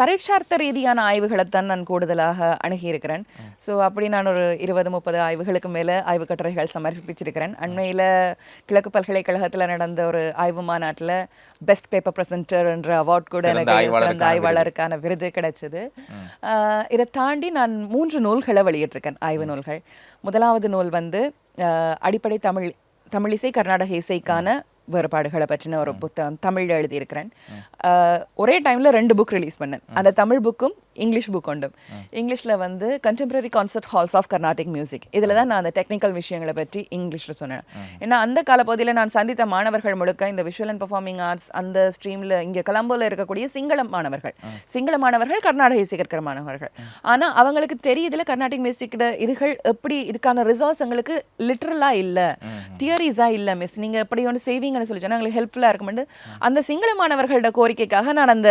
[SPEAKER 1] பரீட்சார்த்த ரீதியான ஆய்வுகளை தான் நான் கூடுதலாக அணுகியிருக்கிறேன். ஸோ அப்படி நான் ஒரு இருபது முப்பது ஆய்வுகளுக்கு மேலே ஆய்வு கட்டுரைகள் சமர்ப்பிச்சிருக்கிறேன். அண்மையில் கிழக்கு பல்கலைக்கழகத்தில் நடந்த ஒரு ஆய்வு மாநாட்டில் பெஸ்ட் பேப்பர் ப்ரெசென்டர் என்ற அவார்ட் கூட எனக்கு
[SPEAKER 2] ஆய்வாளருக்கான
[SPEAKER 1] சிறந்த ஆய்வாளருக்கான விருது கிடைச்சது. இதை தாண்டி நான் மூன்று நூல்களை வெளியிட்டிருக்கேன். ஆய்வு நூல்கள். முதலாவது நூல் வந்து அடிப்படை தமிழ் தமிழிசை கர்நாடக இசைக்கான வேறுபாடுகளை பற்றின ஒரு புத்தகம் தமிழ்ல எழுதியிருக்கிறேன். ஒரே டைம்ல ரெண்டு புக் ரிலீஸ் பண்ணேன். அந்த தமிழ் புக்கும் இங்கிலீஷ் புக் உண்டும் இங்கிலீஷ்ல வந்து contemporary concert halls of Carnatic music இதுல தான் நான் அந்த டெக்னிக்கல் விஷயங்களை பற்றி இங்கிலீஷ்ல சொன்னேன். ஏன்னா அந்த காலப்பகுதியில் நான் சந்தித்த மாணவர்கள் முழுக்க இந்த விஷுவல் அண்ட் பெர்ஃபார்மிங் ஆர்ட்ஸ் அந்த ஸ்ட்ரீம்ல இங்க கொலம்போல இருக்கக்கூடிய சிங்கள மாணவர்கள். சிங்கள மாணவர்கள் கர்நாடக இசை கற்கிற மாணவர்கள். ஆனா அவங்களுக்கு தெரியுதுல கர்நாடிக் மியூசிக்கோட இதுகள் எப்படி இதுக்கான ரிசோர்ஸ் எங்களுக்கு லிட்ரலா இல்ல. தியரிஸா இல்ல மிஸ் நீங்க எப்படி ஒன்று செய்வீங்கன்னு சொல்லி சொன்னா எங்களுக்கு ஹெல்ப்ஃபுல்லா இருக்கும்னு அந்த சிங்கள மாணவர்களோட கோரிக்கைக்காக நான் அந்த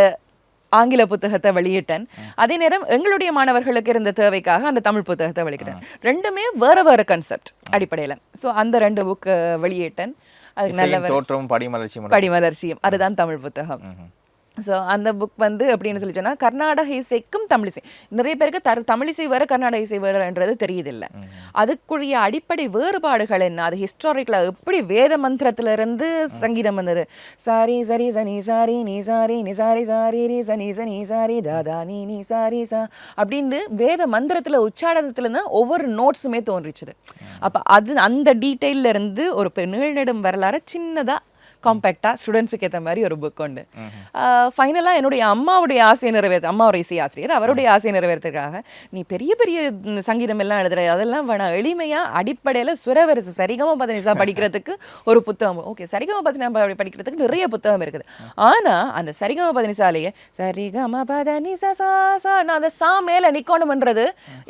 [SPEAKER 1] ஆங்கில புத்தகத்தை வெளியிட்டேன். அதே நேரம் எங்களுடைய மாணவர்களுக்கு இருந்த தேவைக்காக அந்த தமிழ் புத்தகத்தை வெளியிட்டேன். ரெண்டுமே வேற வேற கான்செப்ட் அடிப்படையில. ஸோ அந்த ரெண்டு புக் வெளியிட்டேன். அதுக்கு நல்ல
[SPEAKER 2] தோற்றமும் படிமலர்ச்சியும்
[SPEAKER 1] படிமலர்ச்சியும். அதுதான் தமிழ் புத்தகம். ஸோ அந்த புக் வந்து அப்படின்னு சொல்லி சொன்னால் கர்நாடக இசைக்கும் தமிழிசை நிறைய பேருக்கு தர் தமிழிசை வேறு கர்நாடக இசை வேறுன்றது தெரியுதில்லை. அதுக்குரிய அடிப்படை வேறுபாடுகள் என்ன? அது ஹிஸ்டாரிக்கலாக எப்படி வேத மந்திரத்திலிருந்து சங்கீதம் வந்தது? சாரி சரி சனி சாரி நீ சாரி நீ சாரி சாரி ரீ சனி சனி சாரி தாதா நீ நீ சாரி சா அப்படின்னு வேத மந்திரத்தில் உச்சாரனத்துலேருந்து ஒவ்வொரு நோட்ஸுமே தோன்றிச்சுது. அப்போ அது அந்த டீட்டெயிலிருந்து ஒரு பெ- நீள்நெடும் வரலாறு சின்னதாக காம்பேக்டாக ஸ்டூடெண்ட்ஸுக்கு ஏற்ற மாதிரி ஒரு புக் உண்டு. ஃபைனலாக என்னுடைய அம்மாவுடைய ஆசையை நிறைவேற்ற அம்மா ஒரு இசை ஆசிரியர் அவருடைய ஆசையை நிறைவேறதுக்காக நீ பெரிய பெரிய சங்கீதம் எல்லாம் எழுதுற அதெல்லாம் வேணாம் எளிமையாக அடிப்படையில் சுரவரிசை சரிகம பதனிசா படிக்கிறதுக்கு ஒரு புத்தகம். ஓகே சரிகம பதனிசா படிக்கிறதுக்கு நிறைய புத்தகம் இருக்குது. ஆனால் அந்த சரிகம பதனிசாலேயே சரிகம பதனிசா சா சா நான் அந்த சா மேலே நிற்கணும்ன்றது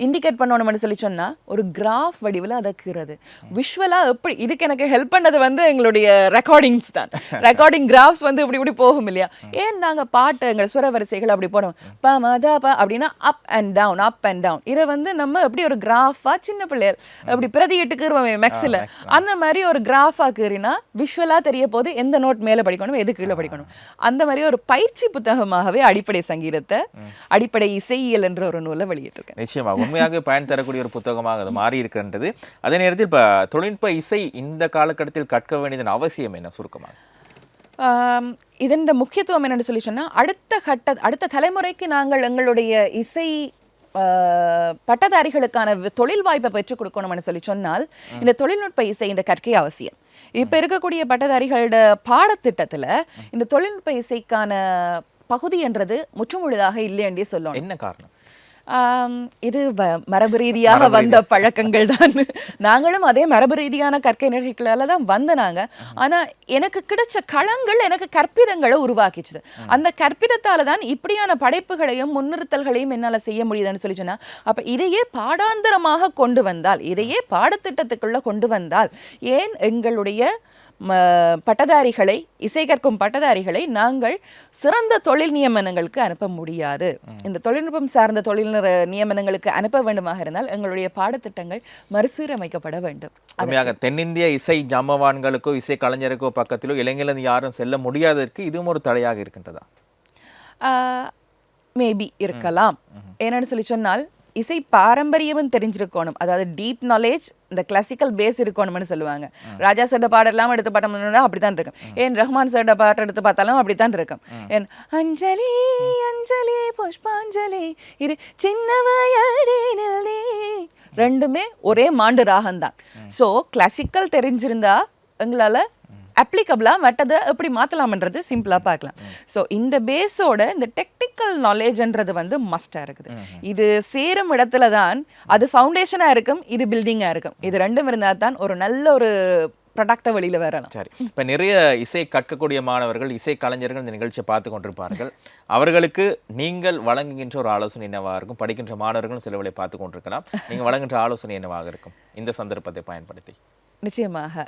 [SPEAKER 1] இண்டிகேட் பண்ணணும்னு சொல்லி சொன்னா ஒரு கிராஃப் வடிவில் அதை கீறது. விஷுவலாக எப்படி இதுக்கு எனக்கு ஹெல்ப் பண்ணது வந்து எங்களுடைய ரெக்கார்டிங்ஸ் தான். ரெக்கார்டிங் கிராஃப்ஸ் வந்து இப்படி இப்படி போகும் இல்லையா? ஏன் நாங்க பாட்டு எங்கள் சுர வரிசைகள் அப்படி போடுவோம்? ப மத ப அப்படின்னா up and down up and down இதை வந்து நம்ம எப்படி ஒரு கிராஃபா சின்ன பிள்ளைகள் அப்படி பிரதியிட்டு கீறுவோமே மெக்ஸில் அந்த மாதிரி ஒரு கிராஃபா கீறினா விஷுவலா தெரிய போது எந்த நோட் மேல படிக்கணும் எது கீழே படிக்கணும்? அந்த மாதிரி ஒரு பயிற்சி புத்தகமாகவே அடிப்படை சங்கீதத்தை அடிப்படை இசையியல் என்ற ஒரு நூலை வெளியிட்டிருக்கேன்.
[SPEAKER 2] நிச்சயமாக. உண்மையாக பயன் தரக்கூடிய ஒரு புத்தகமாக அது மாறி இருக்கின்றது அதே நேரத்தில் இப்போ தொழில்நுட்ப இசை இந்த காலகட்டத்தில் கற்க வேண்டியதன் அவசியம் என்ன? சுருக்கமாக
[SPEAKER 1] இதன் முக்கியத்துவம் என்னன்னு சொல்லி சொன்னா அடுத்த கட்ட அடுத்த தலைமுறைக்கு நாங்கள் எங்களுடைய இசை பட்டதாரிகளுக்கான தொழில் வாய்ப்பை பெற்றுக் கொடுக்கணும்னு சொல்லி சொன்னால் இந்த தொழில்நுட்ப இசை இந்த கற்கை அவசியம். இப்ப இருக்கக்கூடிய பட்டதாரிகளோட பாடத்திட்டத்துல இந்த தொழில்நுட்ப இசைக்கான பகுதி என்றது முற்றுமுழுதாக இல்லையண்டே சொல்லணும்.
[SPEAKER 2] என்ன காரணம்?
[SPEAKER 1] இது வ- மரபு ரீதியாக வந்த பழக்கங்கள் தான் நாங்களும் அதே மரபு ரீதியான கற்கை நிகழ்ச்சிகளால தான் வந்த நாங்க. ஆனா எனக்கு கிடைச்ச களங்கள் எனக்கு கற்பிதங்களை உருவாக்கிச்சுது. அந்த கற்பிதத்தால தான் இப்படியான படைப்புகளையும் முன்னிறுத்தல்களையும் என்னால செய்ய முடியுதுன்னு சொல்லி சொன்னா அப்ப இதையே பாடாந்தரமாக கொண்டு வந்தால் இதையே பாடத்திட்டத்துக்குள்ள கொண்டு வந்தால் ஏன் எங்களுடைய பட்டதாரிகளை இசை கற்கும் பட்டதாரிகளை நாங்கள் சிறந்த தொழில் நியமனங்களுக்கு அனுப்ப முடியாது. இந்த தொழில்நுட்பம் சார்ந்த தொழில் நியமனங்களுக்கு அனுப்ப வேண்டுமாக இருந்தால் எங்களுடைய பாடத்திட்டங்கள் மறுசீரமைக்கப்பட வேண்டும்.
[SPEAKER 2] உண்மையாக தென்னிந்திய இசை ஜாம்பவான்களுக்கோ இசை கலைஞருக்கோ பக்கத்திலோ இளைஞர்கள் யாரும் செல்ல முடியாததற்கு இதுவும் ஒரு தடையாக இருக்கின்றதா?
[SPEAKER 1] மேபி இருக்கலாம். என்னன்னு சொல்லி சொன்னால் இசை பாரம்பரியமும் தெரிஞ்சிருக்கணும். அதாவது டீப் நாலேஜ் இந்த கிளாசிக்கல் பேஸ் இருக்கணும்னு சொல்லுவாங்க. ராஜா சார்ட பாடெல்லாம் எடுத்து பார்த்தோம்னா அப்படித்தான் இருக்கும். ஏன் ரஹ்மான் சார்ட பாட்டு எடுத்து பார்த்தாலும் அப்படித்தான் இருக்கும். ஏன் அஞ்சலி அஞ்சலி புஷ்பாஞ்சலி இது சின்ன வயதினில் நீ ரெண்டுமே ஒரே மாண்டு ராகம்தான். ஸோ கிளாசிக்கல் தெரிஞ்சிருந்தா எங்களால அப்ளிகபிளா மற்றதை எப்படி மாத்தலாம்ன்றது சிம்பிளா பார்க்கலாம். ஸோ இந்த பேஸோட இந்த டெக்னிக்கல் நாலேஜ்ன்றது வந்து மஸ்டா இருக்குது. இது சேரும் இடத்துல தான் அது ஃபவுண்டேஷனா இருக்கும் இது பில்டிங்கா இருக்கும். இது ரெண்டும் இருந்தா தான் ஒரு நல்ல ஒரு ப்ராடக்டை வெளியில வரலாம்.
[SPEAKER 2] சரி. இப்ப நிறைய இசை கற்கக்கூடிய மாணவர்கள் இசை கலைஞர்கள் இந்த நிகழ்ச்சியை பார்த்து கொண்டிருப்பார்கள். அவர்களுக்கு நீங்கள் வழங்குகின்ற ஒரு ஆலோசனை என்னவா இருக்கும்? படிக்கின்ற மாணவர்களும் சிலவளை பார்த்து கொண்டிருக்கலாம். நீங்க வழங்குகின்ற ஆலோசனை என்னவாக இருக்கும்? இந்த சந்தர்ப்பத்தை பயன்படுத்தி.
[SPEAKER 1] நிச்சயமாக.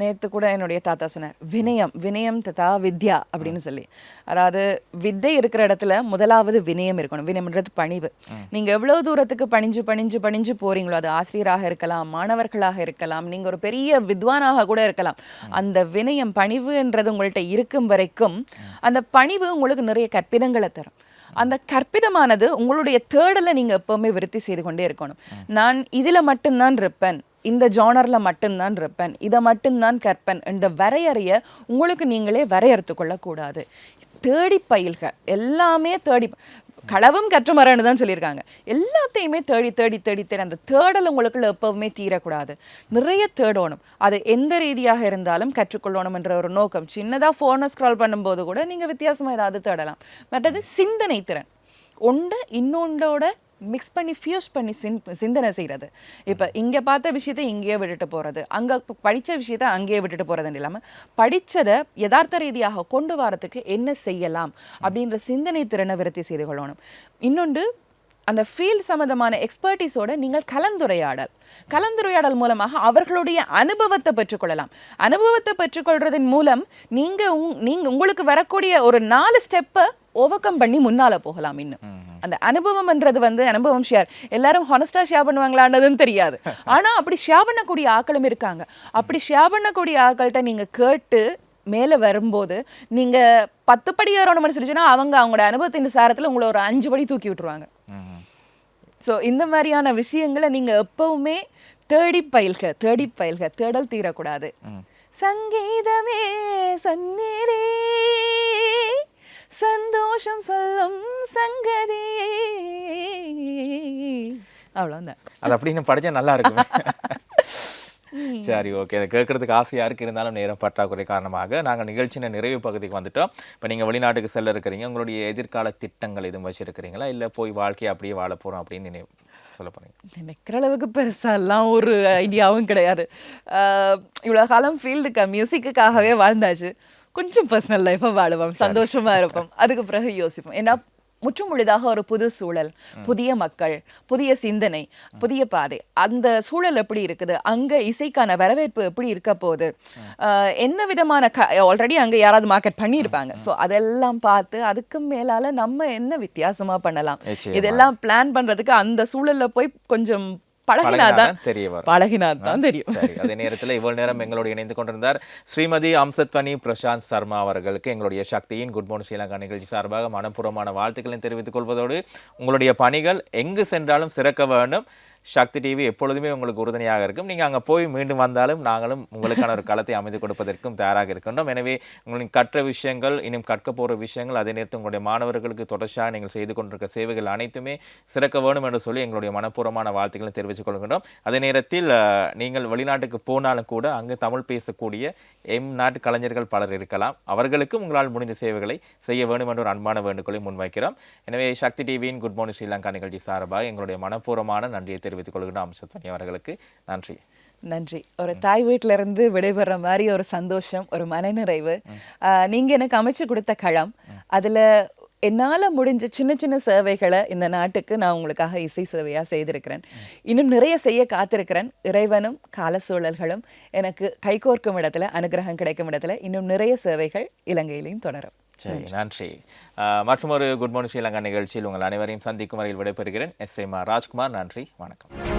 [SPEAKER 1] நேற்று கூட என்னுடைய தாத்தா சொன்னார் வினயம் வினயம் ததா வித்யா அப்படின்னு சொல்லி. அதாவது வித்தை இருக்கிற இடத்துல முதலாவது வினயம் இருக்கணும். வினயம்ன்றது பணிவு. நீங்கள் எவ்வளோ தூரத்துக்கு பணிஞ்சு பணிஞ்சு பணிஞ்சு போகிறீங்களோ அது ஆசிரியராக இருக்கலாம் மாணவர்களாக இருக்கலாம் நீங்கள் ஒரு பெரிய வித்வானாக கூட இருக்கலாம். அந்த வினயம் பணிவுன்றது உங்கள்கிட்ட இருக்கும் வரைக்கும் அந்த பணிவு உங்களுக்கு நிறைய கற்பிதங்களை தரும். அந்த கற்பிதமானது உங்களுடைய தேடலை நீங்கள் எப்போவுமே விருத்தி செய்து கொண்டே இருக்கணும். நான் இதில் மட்டும்தான் இருப்பேன். இந்த ஜோனரில் மட்டும்தான் இருப்பேன். இதை மட்டும்தான் கற்பேன் என்ற வரையறைய உங்களுக்கு நீங்களே வரையறுத்து கொள்ளக்கூடாது. தேடி பயில்க. எல்லாமே தேடி களவும் கற்றுமரன்னு தான் சொல்லியிருக்காங்க. எல்லாத்தையுமே தேடி தேடி தேடி தேடி அந்த தேடல் உங்களுக்குள்ள எப்பவுமே தீரக்கூடாது. நிறைய தேடணும். அது எந்த ரீதியாக இருந்தாலும் கற்றுக்கொள்ளணும் என்ற ஒரு நோக்கம். சின்னதாக ஃபோனை ஸ்க்ரால் பண்ணும்போது கூட நீங்கள் வித்தியாசமாக ஏதாவது தேடலாம். மற்றது சிந்தனை திறன். ஒன்று இன்னொன்றோட மிக்ஸ் பண்ணி ஃபியூஸ் பண்ணி சின் சிந்தனை செய்கிறது இப்போ இங்கே பார்த்த விஷயத்தை இங்கேயே விட்டுட்டு போகிறது அங்கே படித்த விஷயத்தை அங்கேயே விட்டுட்டு போகிறதுன்னு இல்லாமல் படித்ததை யதார்த்த ரீதியாக கொண்டு வரதுக்கு என்ன செய்யலாம் அப்படின்ற சிந்தனை திறனை விருத்தி செய்து கொள்ளணும். இன்னொன்று அந்த ஃபீல்ட் சம்மந்தமான எக்ஸ்பர்டீஸோட நீங்கள் கலந்துரையாடல். கலந்துரையாடல் மூலமாக அவர்களுடைய அனுபவத்தை பெற்றுக்கொள்ளலாம். அனுபவத்தை பெற்றுக்கொள்றதன் மூலம் நீங்க உங்- நீங்க உங்களுக்கு வரக்கூடிய ஒரு நாலு ஸ்டெப்பை ஓவர் கம் பண்ணி முன்னால போகலாம் இன்னும். அந்த அனுபவம்ன்றது வந்து அனுபவம் ஷேர் எல்லாரும் ஹானஸ்டா ஷேர் பண்ணுவாங்களான்றதுன்னு தெரியாது. ஆனா அப்படி ஷேர் பண்ணக்கூடிய ஆட்களும் இருக்காங்க. அப்படி ஷேர் பண்ணக்கூடிய ஆட்கள்கிட்ட நீங்க கேட்டு மேலே வரும்போது நீங்க பத்து படி ஏறணும்னு சொல்லி அவங்க அவங்களோட அனுபவத்தின் சாரத்துல உங்களை ஒரு அஞ்சு படி தூக்கி விட்டுருவாங்க. ஸோ இந்த மாதிரியான விஷயங்களை நீங்க எப்பவுமே தேடி பயில்க தேடி பயில்க தேடல் தீரக்கூடாது. சங்கீதமே சந்நீரே சந்தோஷம் சொல்லும் சங்கதி. அவ்வளோதான்
[SPEAKER 2] அது அப்படின்னு படிச்சா நல்லா இருக்கும். சரி ஓகே அதை கேட்கறதுக்கு ஆசையா இருக்கு இருந்தாலும் நேரம் பற்றாக்குறை காரணமாக நாங்க நிகழ்ச்சியின் நிறைவு பகுதிக்கு வந்துட்டோம். இப்போ நீங்க வெளிநாட்டுக்கு செல்ல இருக்கிறீங்க உங்களுடைய எதிர்கால திட்டங்கள் எதுவும் வச்சிருக்கிறீங்களா? இல்ல போய் வாழ்க்கையை அப்படியே வாழ போறோம் அப்படின்னு நினை சொல்ல போறீங்க.
[SPEAKER 1] நினைக்கிற அளவுக்கு பெருசாலாம் ஒரு ஐடியாவும் கிடையாது. ஆஹ் இவ்வளவு காலம் ஃபீல்டுக்கு மியூசிக்குக்காகவே வாழ்ந்தாச்சு. கொஞ்சம் பர்சனல் லைஃபை வாழுவோம். சந்தோஷமா இருப்போம். அதுக்கு பிறகு யோசிப்போம். ஏன்னா முற்றும் முழுதாக ஒரு புது சூழல் புதிய மக்கள் புதிய சிந்தனை புதிய பாதை. அந்த சூழல் எப்படி இருக்குது? அங்க இசைக்கான வரவேற்பு எப்படி இருக்க போகுது? என்ன விதமான ஆல்ரெடி அங்க யாராவது மார்க்கெட் பண்ணியிருப்பாங்க. ஸோ அதெல்லாம் பார்த்து அதுக்கு மேலால நம்ம என்ன வித்தியாசமா பண்ணலாம். இதெல்லாம் பிளான் பண்றதுக்கு அந்த சூழல்ல போய் கொஞ்சம் பழகினாதான்
[SPEAKER 2] தெரிய வரும்.
[SPEAKER 1] பழகினாதான் தெரியும்.
[SPEAKER 2] அதே நேரத்தில் இவ்வளவு நேரம் எங்களோடு இணைந்து கொண்டிருந்தார் ஸ்ரீமதி அம்சத்வனி பிரசாந்த் சர்மா அவர்களுக்கு எங்களுடைய சக்தியின் குட் மார்னிங் ஸ்ரீலங்கா நிகழ்ச்சி சார்பாக மனப்பூர்வமான வாழ்த்துக்களை தெரிவித்துக் கொள்வதோடு உங்களுடைய பணிகள் எங்கு சென்றாலும் சிறக்க வேண்டும். சக்தி டிவி எப்பொழுதுமே உங்களுக்கு உறுதுணையாக இருக்கும். நீங்கள் அங்கே போய் மீண்டும் வந்தாலும் நாங்களும் உங்களுக்கான ஒரு களத்தை அமைத்து கொடுப்பதற்கும் தயாராக இருக்கின்றோம். எனவே உங்களின் கற்ற விஷயங்கள் இன்னும் கற்க போகிற விஷயங்கள் அதே நேரத்தில் உங்களுடைய மாணவர்களுக்கு தொடர்ச்சியாக நீங்கள் செய்து கொண்டிருக்க சேவைகள் அனைத்துமே சிறக்க வேண்டும் என்று சொல்லி எங்களுடைய மனப்பூர்வமான வாழ்த்துக்களை தெரிவித்துக் கொள்கின்றோம். அதே நேரத்தில் நீங்கள் வெளிநாட்டுக்கு போனாலும் கூட அங்கு தமிழ் பேசக்கூடிய எம் நாட்டு கலைஞர்கள் பலர் இருக்கலாம். அவர்களுக்கும் உங்களால் முடிந்த சேவைகளை செய்ய வேண்டும் என்ற ஒரு அன்பான வேண்டுகோளை முன்வைக்கிறோம். எனவே சக்தி டிவியின் குட் மார்னிங் ஸ்ரீலங்கா நிகழ்ச்சி சார்பாக எங்களுடைய மனப்பூர்வமான நன்றியை தெரிவித்துக் கொள்கின்ற அம்சத்வனி அவர்களுக்கு நன்றி.
[SPEAKER 1] நன்றி. ஒரு தாய் வீட்ல இருந்து விடைபெற மாதிரி ஒரு சந்தோஷம் ஒரு மனநிறைவு. ஆஹ் நீங்க எனக்கு அமைச்சு கொடுத்த களம். அதுல என்னால முடிஞ்ச சின்ன சின்ன சேவைகளை இந்த நாட்டுக்கு நான் உங்களுக்காக இசை சேவையா செய்திருக்கிறேன். இன்னும் நிறைய செய்ய காத்திருக்கிறேன். இறைவனும் கால சூழல்களும் எனக்கு கைகோர்க்கும் இடத்துல அனுகிரகம் கிடைக்கும் இடத்துல இன்னும் நிறைய சேவைகள் இலங்கையிலையும் தொடரும்.
[SPEAKER 2] சரி நன்றி. மற்றும் ஒரு குட் மார்னிங் ஸ்ரீலங்கா நிகழ்ச்சியில் உங்கள் அனைவரையும் சந்திக்கும் வரையில் விடைபெறுகிறேன். எஸ். எம் ராஜ்குமார் நன்றி வணக்கம்.